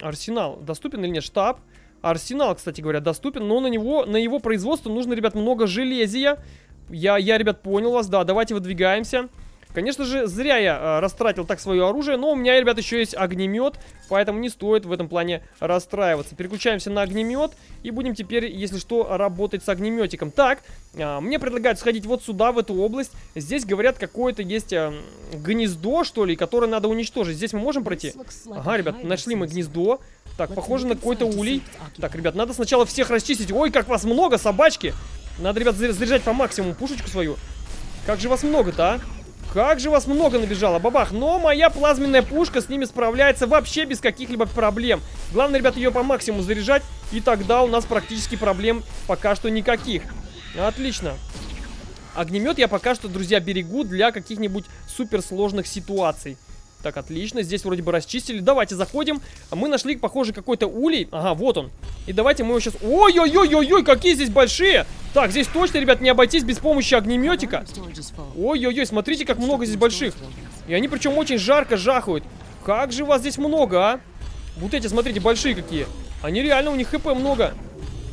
арсенал? Доступен или нет? Штаб. Арсенал, кстати говоря, доступен, но на него, на его производство нужно, ребят, много железия. Я, я, ребят, понял вас, да, давайте выдвигаемся. Конечно же, зря я э, растратил так свое оружие, но у меня, ребят, еще есть огнемет, поэтому не стоит в этом плане расстраиваться. Переключаемся на огнемет и будем теперь, если что, работать с огнеметиком. Так, э, мне предлагают сходить вот сюда, в эту область. Здесь, говорят, какое-то есть э, гнездо, что ли, которое надо уничтожить. Здесь мы можем пройти? Ага, ребят, нашли мы гнездо. Так, похоже на какой-то улей. Так, ребят, надо сначала всех расчистить. Ой, как вас много, собачки. Надо, ребят, заряжать по максимуму пушечку свою. Как же вас много-то, а? Как же вас много набежало, бабах. Но моя плазменная пушка с ними справляется вообще без каких-либо проблем. Главное, ребят, ее по максимуму заряжать. И тогда у нас практически проблем пока что никаких. Отлично. Огнемет я пока что, друзья, берегу для каких-нибудь суперсложных ситуаций. Так, отлично. Здесь вроде бы расчистили. Давайте заходим. Мы нашли, похоже, какой-то улей. Ага, вот он. И давайте мы его сейчас... Ой-ой-ой-ой-ой, какие здесь большие! Так, здесь точно, ребят, не обойтись без помощи огнеметика. Ой-ой-ой, смотрите, как много здесь больших. И они причем очень жарко жахают. Как же вас здесь много, а? Вот эти, смотрите, большие какие. Они реально, у них хп много.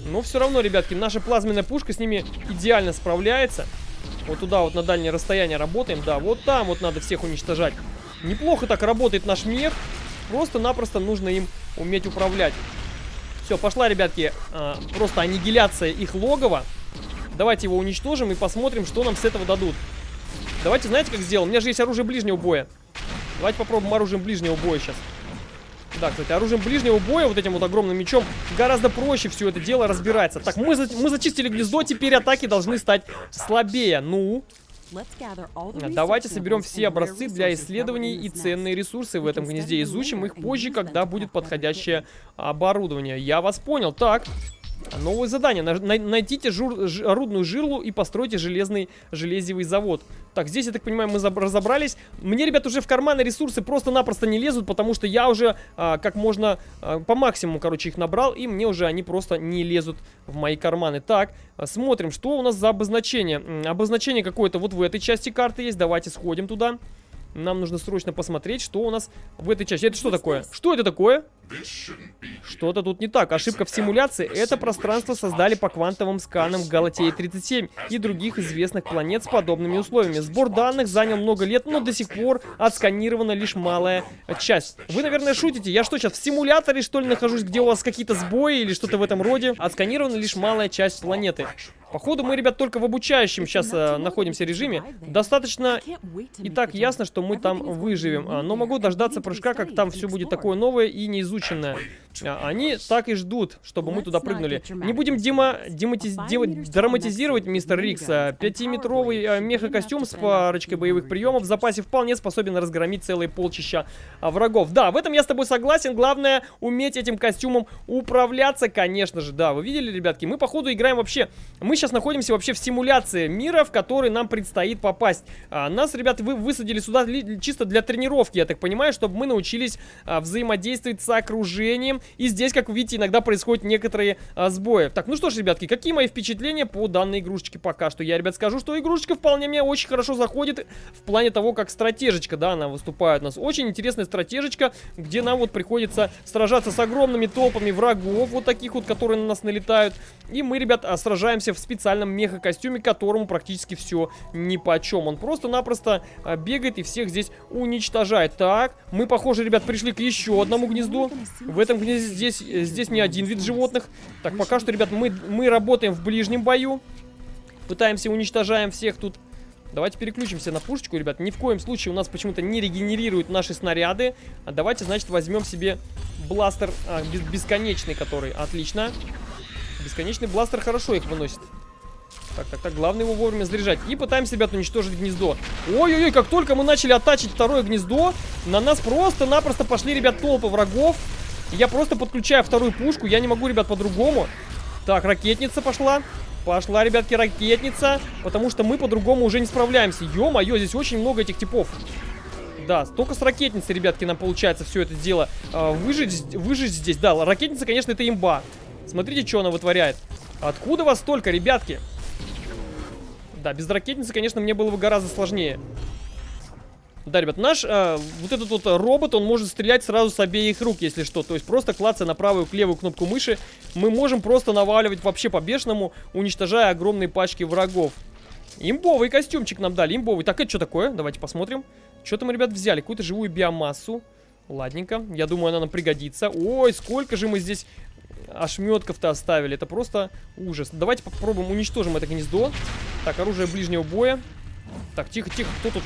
Но все равно, ребятки, наша плазменная пушка с ними идеально справляется. Вот туда вот на дальнее расстояние работаем. Да, вот там вот надо всех уничтожать. Неплохо так работает наш мех. Просто-напросто нужно им уметь управлять. Все, пошла, ребятки, э, просто аннигиляция их логова. Давайте его уничтожим и посмотрим, что нам с этого дадут. Давайте, знаете, как сделаем? У меня же есть оружие ближнего боя. Давайте попробуем оружием ближнего боя сейчас. Да, кстати, оружием ближнего боя, вот этим вот огромным мечом, гораздо проще все это дело разбирается. Так, мы, за, мы зачистили гнездо, теперь атаки должны стать слабее. Ну, Давайте соберем все образцы для исследований и ценные ресурсы в этом гнезде. Изучим их позже, когда будет подходящее оборудование. Я вас понял. Так, Новое задание. Найдите жур, ж, рудную жерлу и постройте железный железевый завод. Так, здесь, я так понимаю, мы разобрались. Мне, ребят, уже в карманы ресурсы просто-напросто не лезут, потому что я уже а, как можно а, по максимуму, короче, их набрал, и мне уже они просто не лезут в мои карманы. Так, смотрим, что у нас за обозначение. Обозначение какое-то вот в этой части карты есть. Давайте сходим туда. Нам нужно срочно посмотреть, что у нас в этой части. Это что такое? Что это такое? Что-то тут не так. Ошибка в симуляции. Это пространство создали по квантовым сканам Галатеи-37 и других известных планет с подобными условиями. Сбор данных занял много лет, но до сих пор отсканирована лишь малая часть. Вы, наверное, шутите. Я что, сейчас в симуляторе, что ли, нахожусь, где у вас какие-то сбои или что-то в этом роде? Отсканирована лишь малая часть планеты. Походу, мы, ребят, только в обучающем сейчас э, находимся режиме. Достаточно и так ясно, что мы там выживем. А, но могу дождаться прыжка, как там все будет такое новое и неизученное. А, они так и ждут, чтобы мы туда прыгнули. Не будем дима, дематиз, дем, драматизировать, мистер Рикс. Пятиметровый э, меха-костюм с парочкой боевых приемов в запасе вполне способен разгромить целые полчища а, врагов. Да, в этом я с тобой согласен. Главное, уметь этим костюмом управляться, конечно же. Да, вы видели, ребятки? Мы, походу, играем вообще... Мы сейчас находимся вообще в симуляции мира, в который нам предстоит попасть. А, нас, ребята, вы высадили сюда чисто для тренировки, я так понимаю, чтобы мы научились а, взаимодействовать с окружением, И здесь, как вы видите, иногда происходят некоторые а, сбои. Так, ну что ж, ребятки, какие мои впечатления по данной игрушечке пока что? Я, ребят, скажу, что игрушечка вполне мне очень хорошо заходит в плане того, как стратежечка, да, она выступает у нас. Очень интересная стратежечка, где нам вот приходится сражаться с огромными толпами врагов, вот таких вот, которые на нас налетают. И мы, ребят, а, сражаемся в специальном меха-костюме, которому практически все ни по чем. Он просто-напросто а, бегает и всех здесь уничтожает. Так, мы, похоже, ребят, пришли к еще одному гнезду. В этом гнезде здесь, здесь не один вид животных. Так, пока что, ребят, мы, мы работаем в ближнем бою. Пытаемся, уничтожаем всех тут. Давайте переключимся на пушечку, ребят. Ни в коем случае у нас почему-то не регенерируют наши снаряды. А давайте, значит, возьмем себе бластер а, бесконечный, который... Отлично. Бесконечный бластер хорошо их выносит. Так, так, так, главное его вовремя заряжать. И пытаемся, ребят, уничтожить гнездо. Ой-ой-ой, как только мы начали оттачить второе гнездо, на нас просто-напросто пошли, ребят, толпы врагов. Я просто подключаю вторую пушку, я не могу, ребят, по-другому. Так, ракетница пошла. Пошла, ребятки, ракетница. Потому что мы по-другому уже не справляемся. Ё-моё, здесь очень много этих типов. Да, только с ракетницей, ребятки, нам получается все это дело э, выжить, выжить здесь. Да, ракетница, конечно, это имба. Смотрите, что она вытворяет. Откуда вас столько, ребятки? Да, без ракетницы, конечно, мне было бы гораздо сложнее. Да, ребят, наш э, вот этот вот робот, он может стрелять сразу с обеих рук, если что. То есть просто клацая на правую к левую кнопку мыши, мы можем просто наваливать вообще по-бешеному, уничтожая огромные пачки врагов. Имбовый костюмчик нам дали, имбовый. Так, это что такое? Давайте посмотрим. Что-то мы, ребят, взяли, какую-то живую биомассу. Ладненько, я думаю, она нам пригодится. Ой, сколько же мы здесь ошметков-то оставили. Это просто ужас. Давайте попробуем уничтожим это гнездо. Так, оружие ближнего боя. Так, тихо, тихо, кто тут?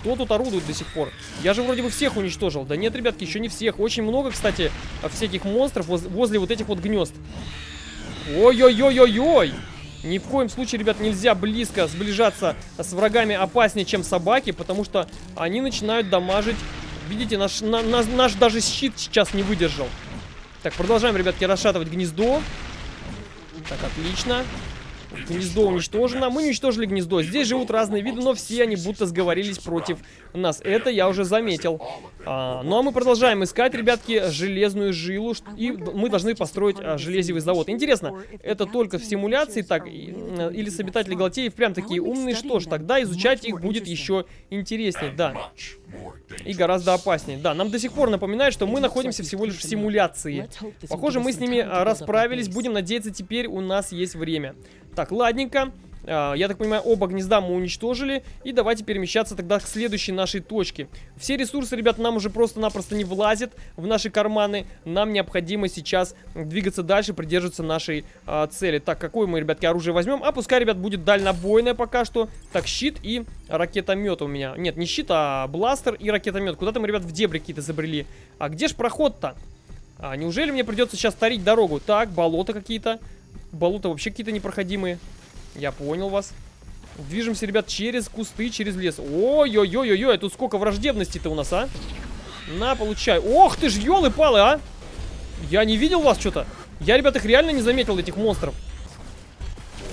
Кто тут орудует до сих пор? Я же вроде бы всех уничтожил. Да нет, ребятки, еще не всех. Очень много, кстати, всяких монстров воз возле вот этих вот гнезд. Ой-ой-ой-ой-ой! Ни в коем случае, ребят, нельзя близко сближаться с врагами опаснее, чем собаки, потому что они начинают дамажить. Видите, наш, на, на, наш даже щит сейчас не выдержал. Так, продолжаем, ребятки, расшатывать гнездо. Так, отлично. Гнездо уничтожено. Мы уничтожили гнездо. Здесь живут разные виды, но все они будто сговорились против нас. Это я уже заметил. А, ну а мы продолжаем искать, ребятки, железную жилу. И мы должны построить а, железевый завод. Интересно, это только в симуляции так? Или с обитатели Галатеев прям такие умные? Что ж, тогда изучать их будет еще интереснее. Да. И гораздо опаснее. Да, нам до сих пор напоминает, что мы находимся всего лишь в симуляции. Похоже, мы с ними а, расправились. Будем надеяться, теперь у нас есть время. Так, ладненько. А, я так понимаю, оба гнезда мы уничтожили. И давайте перемещаться тогда к следующей нашей точке. Все ресурсы, ребят, нам уже просто-напросто не влазят в наши карманы. Нам необходимо сейчас двигаться дальше, придерживаться нашей а, цели. Так, какое мы, ребятки, оружие возьмем? А пускай, ребят, будет дальнобойное пока что. Так, щит и ракетомет у меня. Нет, не щит, а бластер и ракетомет. Куда-то мы, ребят, в дебри какие-то забрели. А где ж проход-то? А, неужели мне придется сейчас тарить дорогу? Так, болота какие-то. Болота вообще какие-то непроходимые. Я понял вас. Движемся, ребят, через кусты, через лес. Ой-ой-ой-ой, тут сколько враждебности-то у нас, а? На, получай. Ох ты ж, елы-палы, а! Я не видел вас что-то. Я, ребят, их реально не заметил, этих монстров.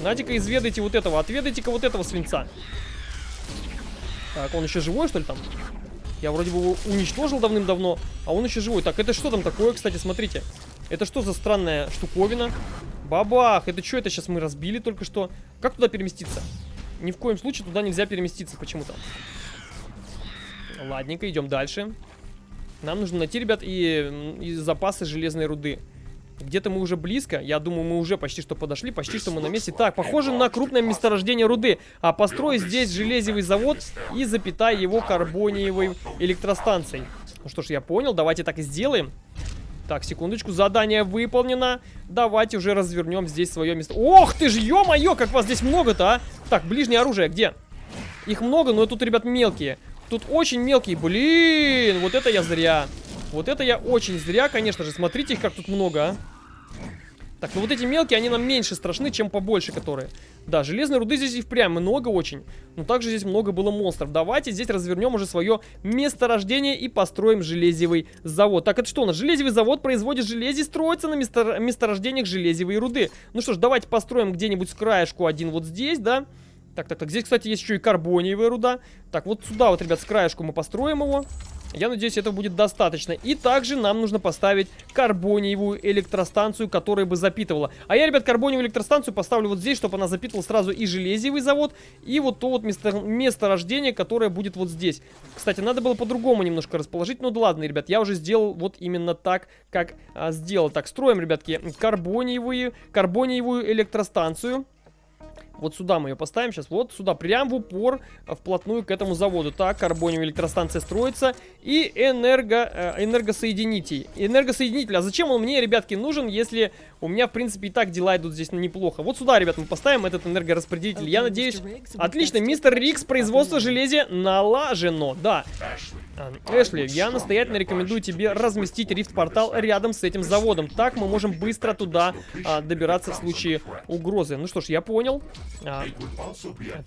На-ка, изведайте вот этого. Отведайте-ка вот этого свинца. Так, он еще живой, что ли, там? Я вроде бы его уничтожил давным-давно, а он еще живой. Так, это что там такое, кстати, смотрите. Это что за странная штуковина? Бабах! Это что это сейчас мы разбили только что? Как туда переместиться? Ни в коем случае туда нельзя переместиться почему-то. Ладненько, идем дальше. Нам нужно найти, ребят, и, и запасы железной руды. Где-то мы уже близко. Я думаю, мы уже почти что подошли. Почти что мы на месте. Так, похоже на крупное месторождение руды. А построй здесь железевый завод и запитай его карбониевой электростанцией. Ну что ж, я понял. Давайте так и сделаем. Так, секундочку, задание выполнено. Давайте уже развернем здесь свое место. Ох ты ж, ё-моё, как вас здесь много-то, а! Так, ближнее оружие, где? Их много, но тут, ребят, мелкие. Тут очень мелкие. Блин, вот это я зря. Вот это я очень зря, конечно же. Смотрите их, как тут много, а. Так, ну вот эти мелкие, они нам меньше страшны, чем побольше, которые. Да, железной руды здесь и впрямь много очень. Но также здесь много было монстров. Давайте здесь развернем уже свое месторождение и построим железевый завод. Так, это что у нас? Железевый завод производит железо и строится на место... месторождениях железевой руды. Ну что ж, давайте построим где-нибудь с краешку один вот здесь, да? Так, так, так, здесь, кстати, есть еще и карбониевая руда. Так, вот сюда вот, ребят, с краешку мы построим его. Я надеюсь, этого будет достаточно. И также нам нужно поставить карбониевую электростанцию, которая бы запитывала. А я, ребят, карбониевую электростанцию поставлю вот здесь, чтобы она запитывала сразу и железевый завод, и вот то вот место, месторождение, которое будет вот здесь. Кстати, надо было по-другому немножко расположить. Ну да ладно, ребят, я уже сделал вот именно так, как а, сделал. Так, строим, ребятки, карбониевую, карбониевую электростанцию. Вот сюда мы ее поставим сейчас. Вот сюда, прям в упор, э, вплотную к этому заводу. Так, карбониевая электростанция строится. И энерго, э, энергосоединитель. Энергосоединитель. А зачем он мне, ребятки, нужен, если у меня, в принципе, и так дела идут здесь неплохо. Вот сюда, ребят, мы поставим этот энергораспределитель. Я надеюсь... Отлично, мистер Рикс, производство железя налажено. Да. Эшли, я настоятельно рекомендую тебе разместить рифт-портал рядом с этим заводом. Так мы можем быстро туда а, добираться в случае угрозы. Ну что ж, я понял. А,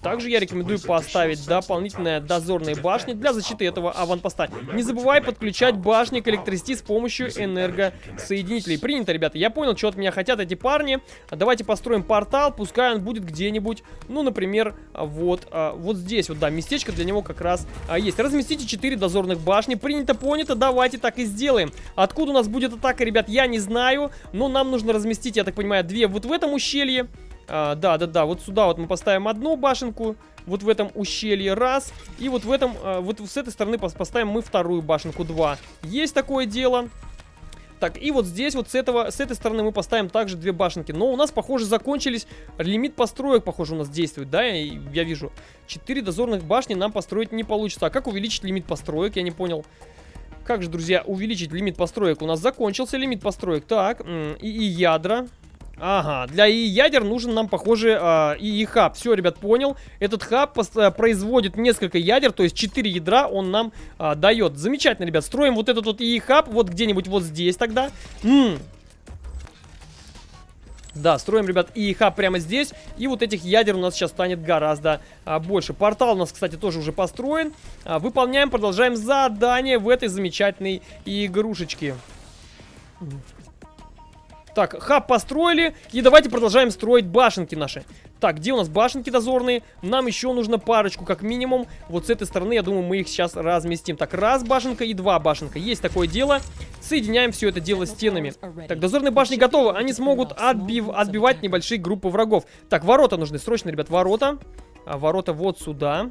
также я рекомендую поставить дополнительные дозорные башни для защиты этого аванпоста. Не забывай подключать башни к электричеству с помощью энергосоединителей. Принято, ребята. Я понял, что от меня хотят эти парни. Давайте построим портал, пускай он будет где-нибудь, ну, например, вот, вот здесь вот, да, местечко для него как раз есть. Разместите 4 дозорные дозорных башни. Принято, понято, давайте так и сделаем. Откуда у нас будет атака, ребят, я не знаю. Но нам нужно разместить, я так понимаю, две вот в этом ущелье. А, да, да, да, вот сюда вот мы поставим одну башенку. Вот в этом ущелье раз. И вот в этом, а, вот с этой стороны поставим мы вторую башенку два. Есть такое дело. Так, и вот здесь, вот с, этого, с этой стороны мы поставим также две башенки. Но у нас, похоже, закончились. Лимит построек, похоже, у нас действует, да? Я, я вижу. Четыре дозорных башни нам построить не получится. А как увеличить лимит построек? Я не понял. Как же, друзья, увеличить лимит построек? У нас закончился лимит построек. Так, и, и ядра. Ага, для ИИ ядер нужен нам, похоже, э, ИИ хаб. Все, ребят, понял. Этот хаб э, производит несколько ядер, то есть 4 ядра он нам э, дает. Замечательно, ребят. Строим вот этот вот ИИ хаб вот где-нибудь вот здесь тогда. М -м. Да, строим, ребят, ИИ хаб прямо здесь. И вот этих ядер у нас сейчас станет гораздо а, больше. Портал у нас, кстати, тоже уже построен. А, выполняем, продолжаем задание в этой замечательной игрушечке. Так, хаб построили. И давайте продолжаем строить башенки наши. Так, где у нас башенки дозорные? Нам еще нужно парочку, как минимум. Вот с этой стороны, я думаю, мы их сейчас разместим. Так, раз башенка и два башенка. Есть такое дело. Соединяем все это дело стенами. Так, дозорные башни готовы. Они смогут отбив, отбивать небольшие группы врагов. Так, ворота нужны. Срочно, ребят, ворота. А, ворота вот сюда.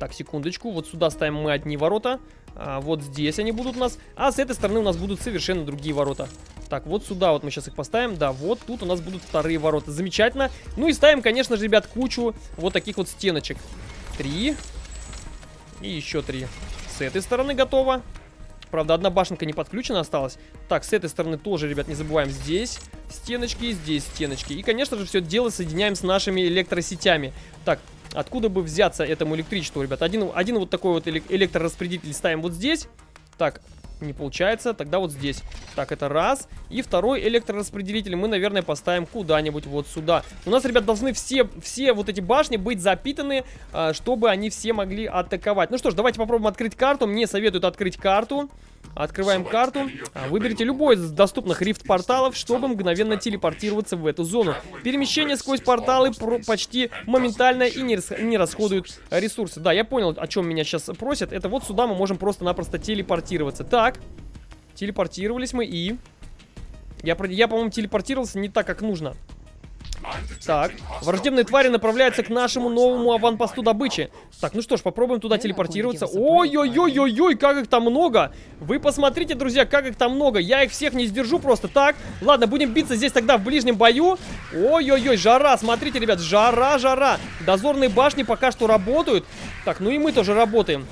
Так, секундочку. Вот сюда ставим мы одни ворота. А, вот здесь они будут у нас. А с этой стороны у нас будут совершенно другие ворота. Так, вот сюда вот мы сейчас их поставим. Да, вот тут у нас будут вторые ворота. Замечательно. Ну и ставим, конечно же, ребят, кучу вот таких вот стеночек. Три. И еще три. С этой стороны готово. Правда, одна башенка не подключена осталась. Так, с этой стороны тоже, ребят, не забываем. Здесь стеночки, здесь стеночки. И, конечно же, все дело соединяем с нашими электросетями. Так, откуда бы взяться этому электричеству, ребят? Один, один вот такой вот электрораспределитель ставим вот здесь. Так, не получается, тогда вот здесь. Так, это раз. И второй электрораспределитель мы, наверное, поставим куда-нибудь вот сюда. У нас, ребят, должны все, все вот эти башни быть запитаны, а, чтобы они все могли атаковать. Ну что ж, давайте попробуем открыть карту. Мне советуют открыть карту. Открываем карту. А, выберите любой из доступных рифт-порталов, чтобы мгновенно телепортироваться в эту зону. Перемещение сквозь порталы почти моментально и не, не расходуют ресурсы. Да, я понял, о чем меня сейчас просят. Это вот сюда мы можем просто-напросто телепортироваться. Так, телепортировались мы и... Я, я по-моему, телепортировался не так, как нужно. Так, враждебные твари направляются к нашему новому аванпосту добычи. Так, ну что ж, попробуем туда телепортироваться. Ой-ой-ой-ой-ой, как их там много. Вы посмотрите, друзья, как их там много. Я их всех не сдержу просто так. Ладно, будем биться здесь тогда в ближнем бою. Ой-ой-ой, жара, смотрите, ребят, жара, жара. Дозорные башни пока что работают. Так, ну и мы тоже работаем.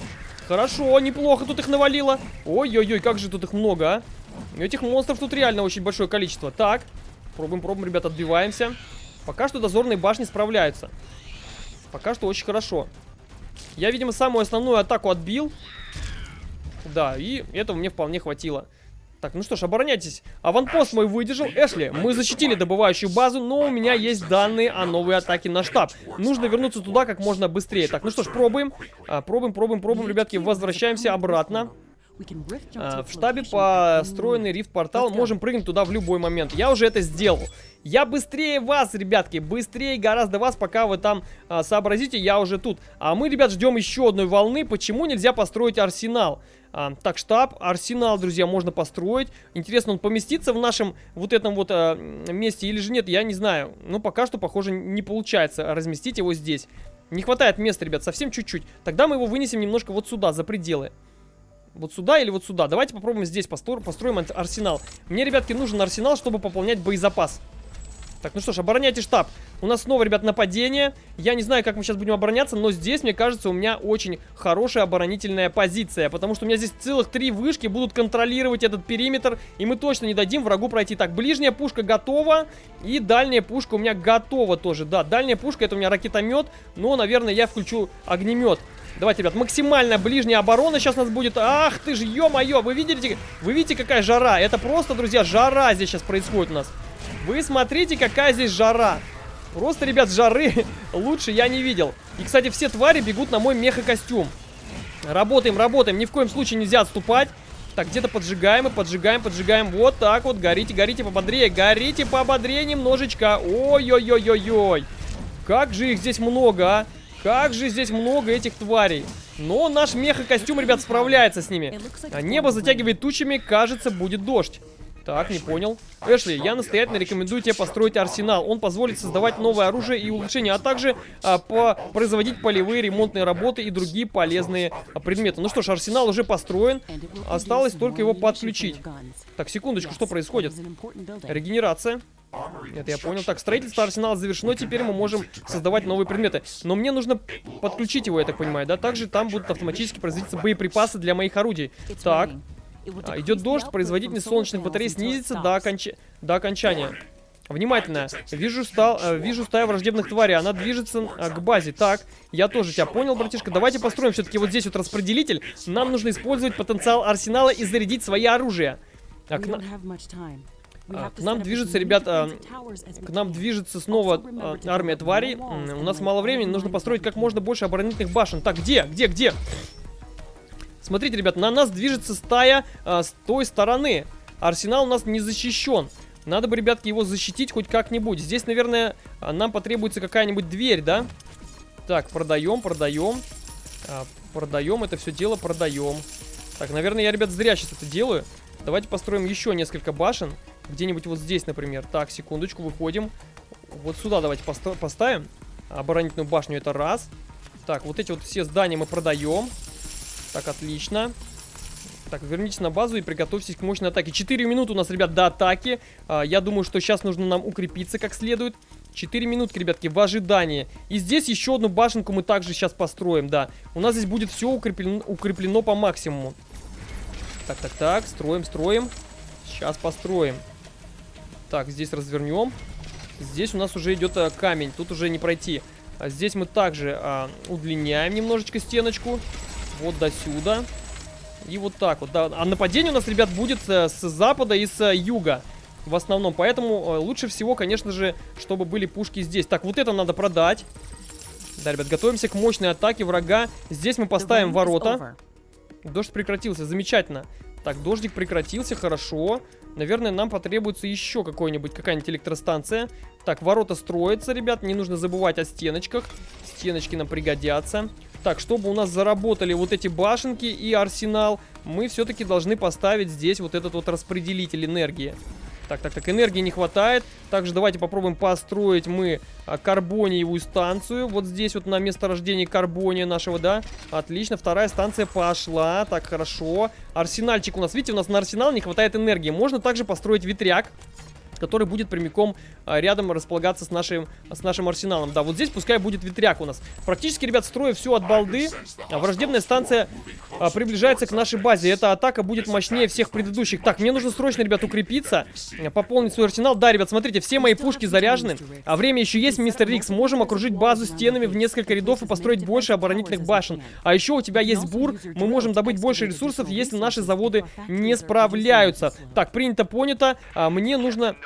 Хорошо, неплохо тут их навалило. Ой-ой-ой, как же тут их много, а. Этих монстров тут реально очень большое количество. Так, пробуем, пробуем, ребят, отбиваемся. Пока что дозорные башни справляются. Пока что очень хорошо. Я, видимо, самую основную атаку отбил. Да, и этого мне вполне хватило. Так, ну что ж, обороняйтесь. Аванпост мой выдержал. Эшли, мы защитили добывающую базу, но у меня есть данные о новой атаке на штаб. Нужно вернуться туда как можно быстрее. Так, ну что ж, пробуем. А, пробуем, пробуем, пробуем, ребятки. Возвращаемся обратно. А, в штабе построенный рифт-портал. Можем прыгнуть туда в любой момент. Я уже это сделал. Я быстрее вас, ребятки, быстрее гораздо вас, пока вы там а, сообразите, я уже тут. А мы, ребят, ждем еще одной волны. Почему нельзя построить арсенал? А, так, штаб, арсенал, друзья, можно построить. Интересно, он поместится в нашем вот этом вот а, месте или же нет, я не знаю. Но пока что, похоже, не получается разместить его здесь. Не хватает места, ребят, совсем чуть-чуть. Тогда мы его вынесем немножко вот сюда, за пределы. Вот сюда или вот сюда. Давайте попробуем здесь построим, построим арсенал. Мне, ребятки, нужен арсенал, чтобы пополнять боезапас. Так, ну что ж, обороняйте штаб. У нас снова, ребят, нападение. Я не знаю, как мы сейчас будем обороняться, но здесь, мне кажется, у меня очень хорошая оборонительная позиция. Потому что у меня здесь целых три вышки будут контролировать этот периметр. И мы точно не дадим врагу пройти. Так, ближняя пушка готова. И дальняя пушка у меня готова тоже. Да, дальняя пушка, это у меня ракетомет. Но, наверное, я включу огнемет. Давайте, ребят, максимально ближняя оборона сейчас у нас будет. Ах ты ж, ё-моё, вы видите, вы видите, какая жара? Это просто, друзья, жара здесь сейчас происходит у нас. Вы смотрите, какая здесь жара. Просто, ребят, жары лучше я не видел. И, кстати, все твари бегут на мой меха-костюм. Работаем, работаем. Ни в коем случае нельзя отступать. Так, где-то поджигаем и поджигаем, поджигаем. Вот так вот. Горите, горите пободрее. Горите пободрее немножечко. Ой-ой-ой-ой-ой. Как же их здесь много, а. Как же здесь много этих тварей. Но наш меха-костюм, ребят, справляется с ними. А небо затягивает тучами, кажется, будет дождь. Так, не понял. Эшли, я настоятельно рекомендую тебе построить арсенал. Он позволит создавать новое оружие и улучшения, а также а, по производить полевые ремонтные работы и другие полезные а, предметы. Ну что ж, арсенал уже построен. Осталось только его подключить. Так, секундочку, что происходит? Регенерация. Это я понял. Так, строительство арсенала завершено. Теперь мы можем создавать новые предметы. Но мне нужно подключить его, я так понимаю, да? Также там будут автоматически производиться боеприпасы для моих орудий. Так. А, идет дождь, производительность солнечных батарей снизится до, оконч... до окончания. Внимательно. Вижу, стал, э, вижу стаю враждебных тварей. Она движется э, к базе. Так, я тоже тебя понял, братишка. Давайте построим все-таки вот здесь вот распределитель. Нам нужно использовать потенциал арсенала и зарядить свои оружия. К, на... а, к нам движется, ребята, к нам движется снова а, армия тварей. У нас мало времени, нужно построить как можно больше оборонительных башен. Так, где? Где? Где? Смотрите, ребят, на нас движется стая а, с той стороны. Арсенал у нас не защищен. Надо бы, ребятки, его защитить хоть как-нибудь. Здесь, наверное, а, нам потребуется какая-нибудь дверь, да? Так, продаем, продаем. А, продаем это все дело, продаем. Так, наверное, я, ребят, зря сейчас это делаю. Давайте построим еще несколько башен. Где-нибудь вот здесь, например. Так, секундочку, выходим. Вот сюда давайте поставим. Оборонительную башню это раз. Так, вот эти вот все здания мы продаем. Так, отлично. Так, вернитесь на базу и приготовьтесь к мощной атаке. 4 минуты у нас, ребят, до атаки. А, я думаю, что сейчас нужно нам укрепиться как следует. 4 минутки, ребятки, в ожидании. И здесь еще одну башенку мы также сейчас построим, да. У нас здесь будет все укреплено, укреплено по максимуму. Так, так, так, строим, строим. Сейчас построим. Так, здесь развернем. Здесь у нас уже идет а, камень, тут уже не пройти. А здесь мы также а, удлиняем немножечко стеночку. Вот до сюда. И вот так вот. Да. А нападение у нас, ребят, будет э, с запада и с юга. В основном. Поэтому э, лучше всего, конечно же, чтобы были пушки здесь. Так, вот это надо продать. Да, ребят, готовимся к мощной атаке врага. Здесь мы поставим ворота. Дождь прекратился, замечательно. Так, дождик прекратился, хорошо. Наверное, нам потребуется еще какой-нибудь, какая-нибудь электростанция. Так, ворота строятся, ребят, не нужно забывать о стеночках. Стеночки нам пригодятся. Так, чтобы у нас заработали вот эти башенки и арсенал, мы все-таки должны поставить здесь вот этот вот распределитель энергии. Так, так, так, энергии не хватает. Также давайте попробуем построить мы а, карбониевую станцию. Вот здесь вот на месторождении карбония нашего, да. Отлично, вторая станция пошла. Так, хорошо. Арсенальчик у нас, видите, у нас на арсенал не хватает энергии. Можно также построить ветряк который будет прямиком а, рядом располагаться с нашим, с нашим арсеналом. Да, вот здесь пускай будет ветряк у нас. Практически, ребят, строю все от балды. А, враждебная станция а, приближается к нашей базе. Эта атака будет мощнее всех предыдущих. Так, мне нужно срочно, ребят, укрепиться, пополнить свой арсенал. Да, ребят, смотрите, все мои пушки заряжены. А время еще есть, мистер Рикс. Можем окружить базу стенами в несколько рядов и построить больше оборонительных башен. А еще у тебя есть бур. Мы можем добыть больше ресурсов, если наши заводы не справляются. Так, принято, понято. Мне нужно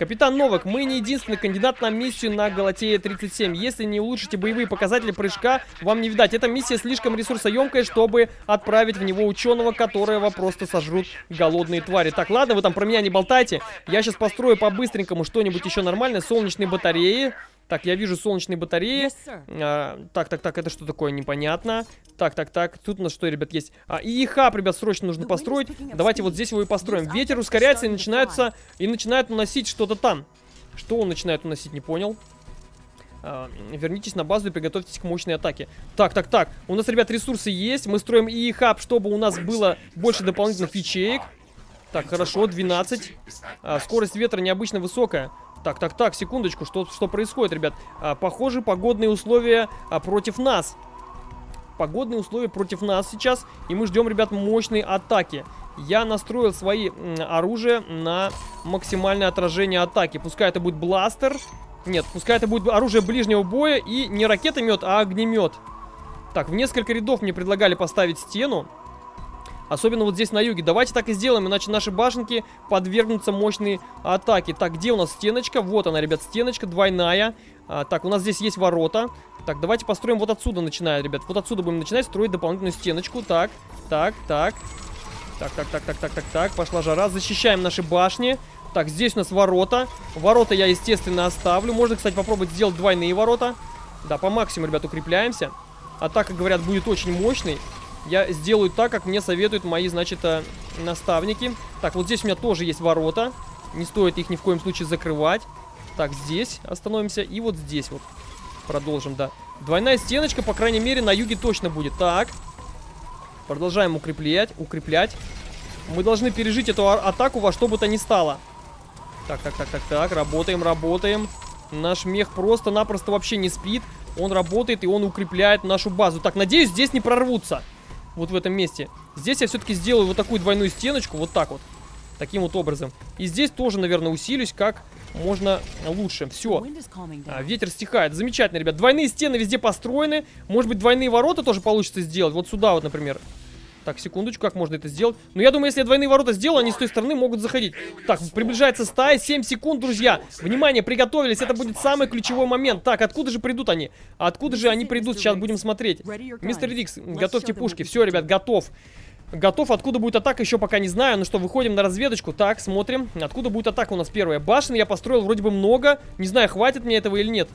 Капитан Новак, мы не единственный кандидат на миссию на Галатея 37. Если не улучшите боевые показатели прыжка, вам не видать. Эта миссия слишком ресурсоемкая, чтобы отправить в него ученого, которого просто сожрут голодные твари. Так, ладно, вы там про меня не болтайте. Я сейчас построю по-быстренькому что-нибудь еще нормальное. Солнечные батареи. Так, я вижу солнечные батареи. Yes. А, так, так, так, это что такое? Непонятно. Так, так, так, тут у нас что, ребят, есть? А, и хаб, ребят, срочно нужно построить. Давайте вот здесь его и построим. Ветер ускоряется и начинается, и начинает уносить что-то там. Что он начинает уносить, не понял. А, вернитесь на базу и приготовьтесь к мощной атаке. Так, так, так. У нас, ребят, ресурсы есть. Мы строим и хаб, чтобы у нас было больше дополнительных ячеек. Так, хорошо, 12. А, скорость ветра необычно высокая. Так, так, так, секундочку, что, что происходит, ребят? А, похоже, погодные условия а, против нас. Погодные условия против нас сейчас, и мы ждем, ребят, мощной атаки. Я настроил свои оружия на максимальное отражение атаки. Пускай это будет бластер. Нет, пускай это будет оружие ближнего боя и не ракетомет, а огнемет. Так, в несколько рядов мне предлагали поставить стену. Особенно вот здесь на юге. Давайте так и сделаем, иначе наши башенки подвергнутся мощной атаке. Так, где у нас стеночка? Вот она, ребят, стеночка двойная. А, так, у нас здесь есть ворота. Так, давайте построим вот отсюда, начиная, ребят. Вот отсюда будем начинать строить дополнительную стеночку. Так, так, так. Так, так, так, так, так, так, так. Пошла жара. Защищаем наши башни. Так, здесь у нас ворота. Ворота я, естественно, оставлю. Можно, кстати, попробовать сделать двойные ворота. Да, по максимуму, ребят, укрепляемся. Атака, говорят, будет очень мощной. Я сделаю так, как мне советуют мои, значит, э, наставники. Так, вот здесь у меня тоже есть ворота. Не стоит их ни в коем случае закрывать. Так, здесь остановимся. И вот здесь вот продолжим, да. Двойная стеночка, по крайней мере, на юге точно будет. Так. Продолжаем укреплять, укреплять. Мы должны пережить эту а- атаку во что бы то ни стало. Так, так, так, так, так. Работаем, работаем. Наш мех просто-напросто вообще не спит. Он работает и он укрепляет нашу базу. Так, надеюсь, здесь не прорвутся. Вот в этом месте. Здесь я все-таки сделаю вот такую двойную стеночку. Вот так вот. Таким вот образом. И здесь тоже, наверное, усилюсь как можно лучше. Все. А, ветер стихает. Замечательно, ребят. Двойные стены везде построены. Может быть, двойные ворота тоже получится сделать. Вот сюда вот, например. Так, секундочку, как можно это сделать? Ну, я думаю, если я двойные ворота сделаю, они с той стороны могут заходить. Так, приближается стая, 7 секунд, друзья. Внимание, приготовились, это будет самый ключевой момент. Так, откуда же придут они? Откуда же они придут? Сейчас будем смотреть. Мистер Рикс, готовьте пушки. Все, ребят, готов. Готов. Откуда будет атака, еще пока не знаю. Ну что, выходим на разведочку. Так, смотрим. Откуда будет атака у нас первая? Башен я построил вроде бы много. Не знаю, хватит мне этого или нет.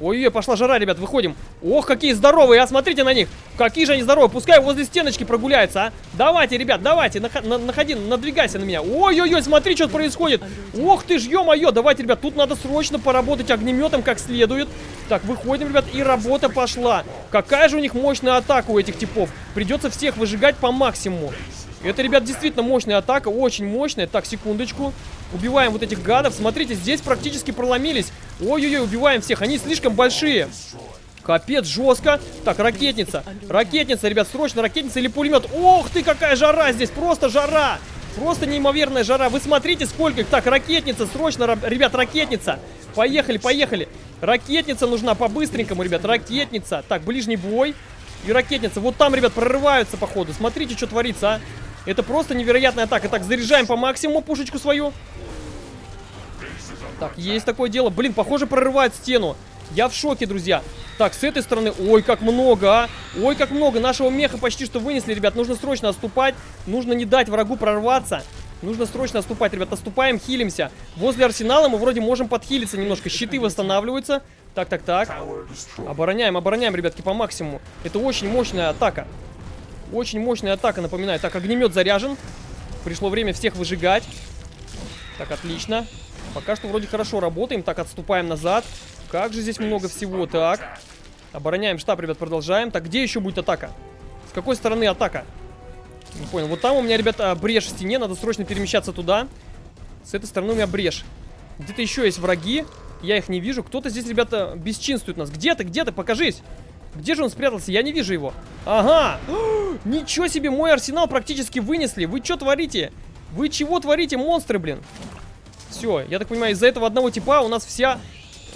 Ой-ой, пошла жара, ребят, выходим. Ох, какие здоровые, а смотрите на них. Какие же они здоровые. Пускай возле стеночки прогуляются, а. Давайте, ребят, давайте, нах- на- находи, надвигайся на меня. Ой-ой-ой, смотри, что происходит. Ох ты ж, ё-моё, давайте, ребят, тут надо срочно поработать огнеметом как следует. Так, выходим, ребят, и работа пошла. Какая же у них мощная атака у этих типов. Придется всех выжигать по максимуму. Это, ребят, действительно мощная атака, очень мощная. Так, секундочку. Убиваем вот этих гадов. Смотрите, здесь практически проломились. Ой-ой-ой, убиваем всех. Они слишком большие. Капец, жестко. Так, ракетница. Ракетница, ребят, срочно ракетница или пулемет. Ох ты, какая жара здесь, просто жара. Просто неимоверная жара. Вы смотрите, сколько их. Так, ракетница, срочно, ребят, ракетница. Поехали, поехали. Ракетница нужна по-быстренькому, ребят, ракетница. Так, ближний бой. И ракетница. Вот там, ребят, прорываются, походу. Смотрите, что творится, а. Это просто невероятная атака. Так, заряжаем по максимуму пушечку свою. Так, есть такое дело. Блин, похоже, прорывает стену. Я в шоке, друзья. Так, с этой стороны... Ой, как много, а! Ой, как много! Нашего меха почти что вынесли, ребят. Нужно срочно отступать. Нужно не дать врагу прорваться. Нужно срочно отступать, ребят. Отступаем, хилимся. Возле арсенала мы вроде можем подхилиться немножко. Щиты восстанавливаются. Так, так, так. Обороняем, обороняем, ребятки, по максимуму. Это очень мощная атака. Очень мощная атака, напоминаю. Так, огнемет заряжен. Пришло время всех выжигать. Так, отлично. Пока что вроде хорошо работаем. Так, отступаем назад. Как же здесь много всего. Так. Обороняем штаб, ребят, продолжаем. Так, где еще будет атака? С какой стороны атака? Не понял. Вот там у меня, ребята, брешь в стене. Надо срочно перемещаться туда. С этой стороны у меня брешь. Где-то еще есть враги. Я их не вижу. Кто-то здесь, ребята, бесчинствует нас. Где ты? Где ты? Покажись. Где же он спрятался? Я не вижу его. Ага. Ничего себе, мой арсенал практически вынесли. Вы что творите? Вы чего творите, монстры, блин? Все, я так понимаю, из-за этого одного типа у нас вся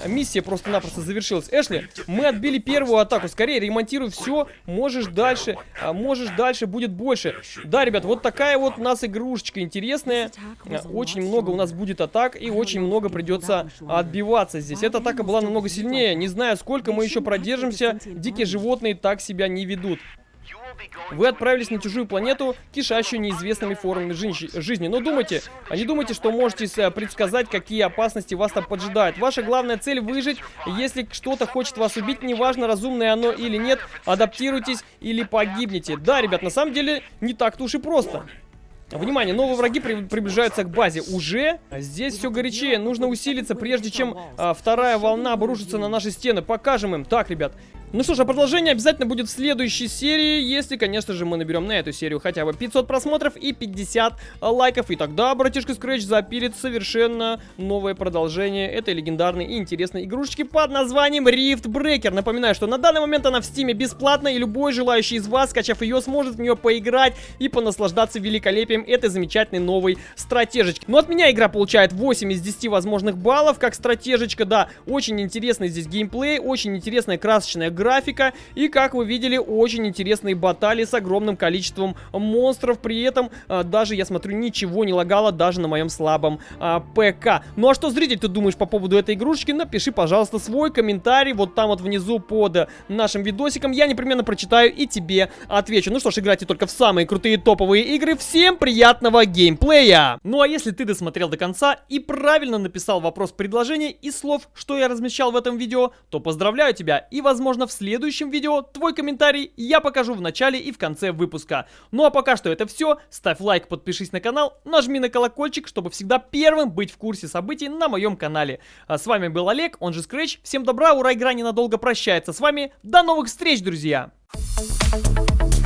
миссия просто-напросто завершилась. Эшли, мы отбили первую атаку. Скорее, ремонтируй все. Можешь дальше, а, можешь дальше, будет больше. Да, ребят, вот такая вот у нас игрушечка интересная. А, Очень много у нас будет атак и очень много придется отбиваться здесь. Эта атака была намного сильнее. Не знаю, сколько мы еще продержимся. Дикие животные так себя не ведут. Вы отправились на чужую планету, кишащую неизвестными формами жизни. Но думайте, а не думайте, что можете э, предсказать, какие опасности вас там поджидают. Ваша главная цель выжить. Если что-то хочет вас убить, неважно, разумное оно или нет, адаптируйтесь или погибнете. Да, ребят, на самом деле не так-то уж и просто. Внимание, новые враги при приближаются к базе. Уже здесь все горячее. Нужно усилиться, прежде чем а, вторая волна обрушится на наши стены. Покажем им. Так, ребят, ну что ж, а продолжение обязательно будет в следующей серии, если, конечно же, мы наберем на эту серию хотя бы 500 просмотров и 50 лайков. И тогда братишка Scratch запилит совершенно новое продолжение этой легендарной и интересной игрушечки под названием Rift Breaker. Напоминаю, что на данный момент она в стиме бесплатна, и любой желающий из вас, скачав ее, сможет в нее поиграть и понаслаждаться великолепием этой замечательной новой стратежечки. Но от меня игра получает 8 из 10 возможных баллов, как стратежечка, да, очень интересный здесь геймплей, очень интересная красочная игра графика и, как вы видели, очень интересные баталии с огромным количеством монстров. При этом а, даже, я смотрю, ничего не лагало даже на моем слабом а, ПК. Ну а что, зритель, ты думаешь по поводу этой игрушечки? Напиши, пожалуйста, свой комментарий вот там вот внизу под нашим видосиком. Я непременно прочитаю и тебе отвечу. Ну что ж, играйте только в самые крутые топовые игры. Всем приятного геймплея! Ну а если ты досмотрел до конца и правильно написал вопрос предложения и слов, что я размещал в этом видео, то поздравляю тебя и, возможно, в следующем видео твой комментарий я покажу в начале и в конце выпуска. Ну а пока что это все. Ставь лайк, подпишись на канал, нажми на колокольчик, чтобы всегда первым быть в курсе событий на моем канале. А с вами был Олег, он же Scratch. Всем добра, ура, игра ненадолго прощается с вами. До новых встреч, друзья! Thank you.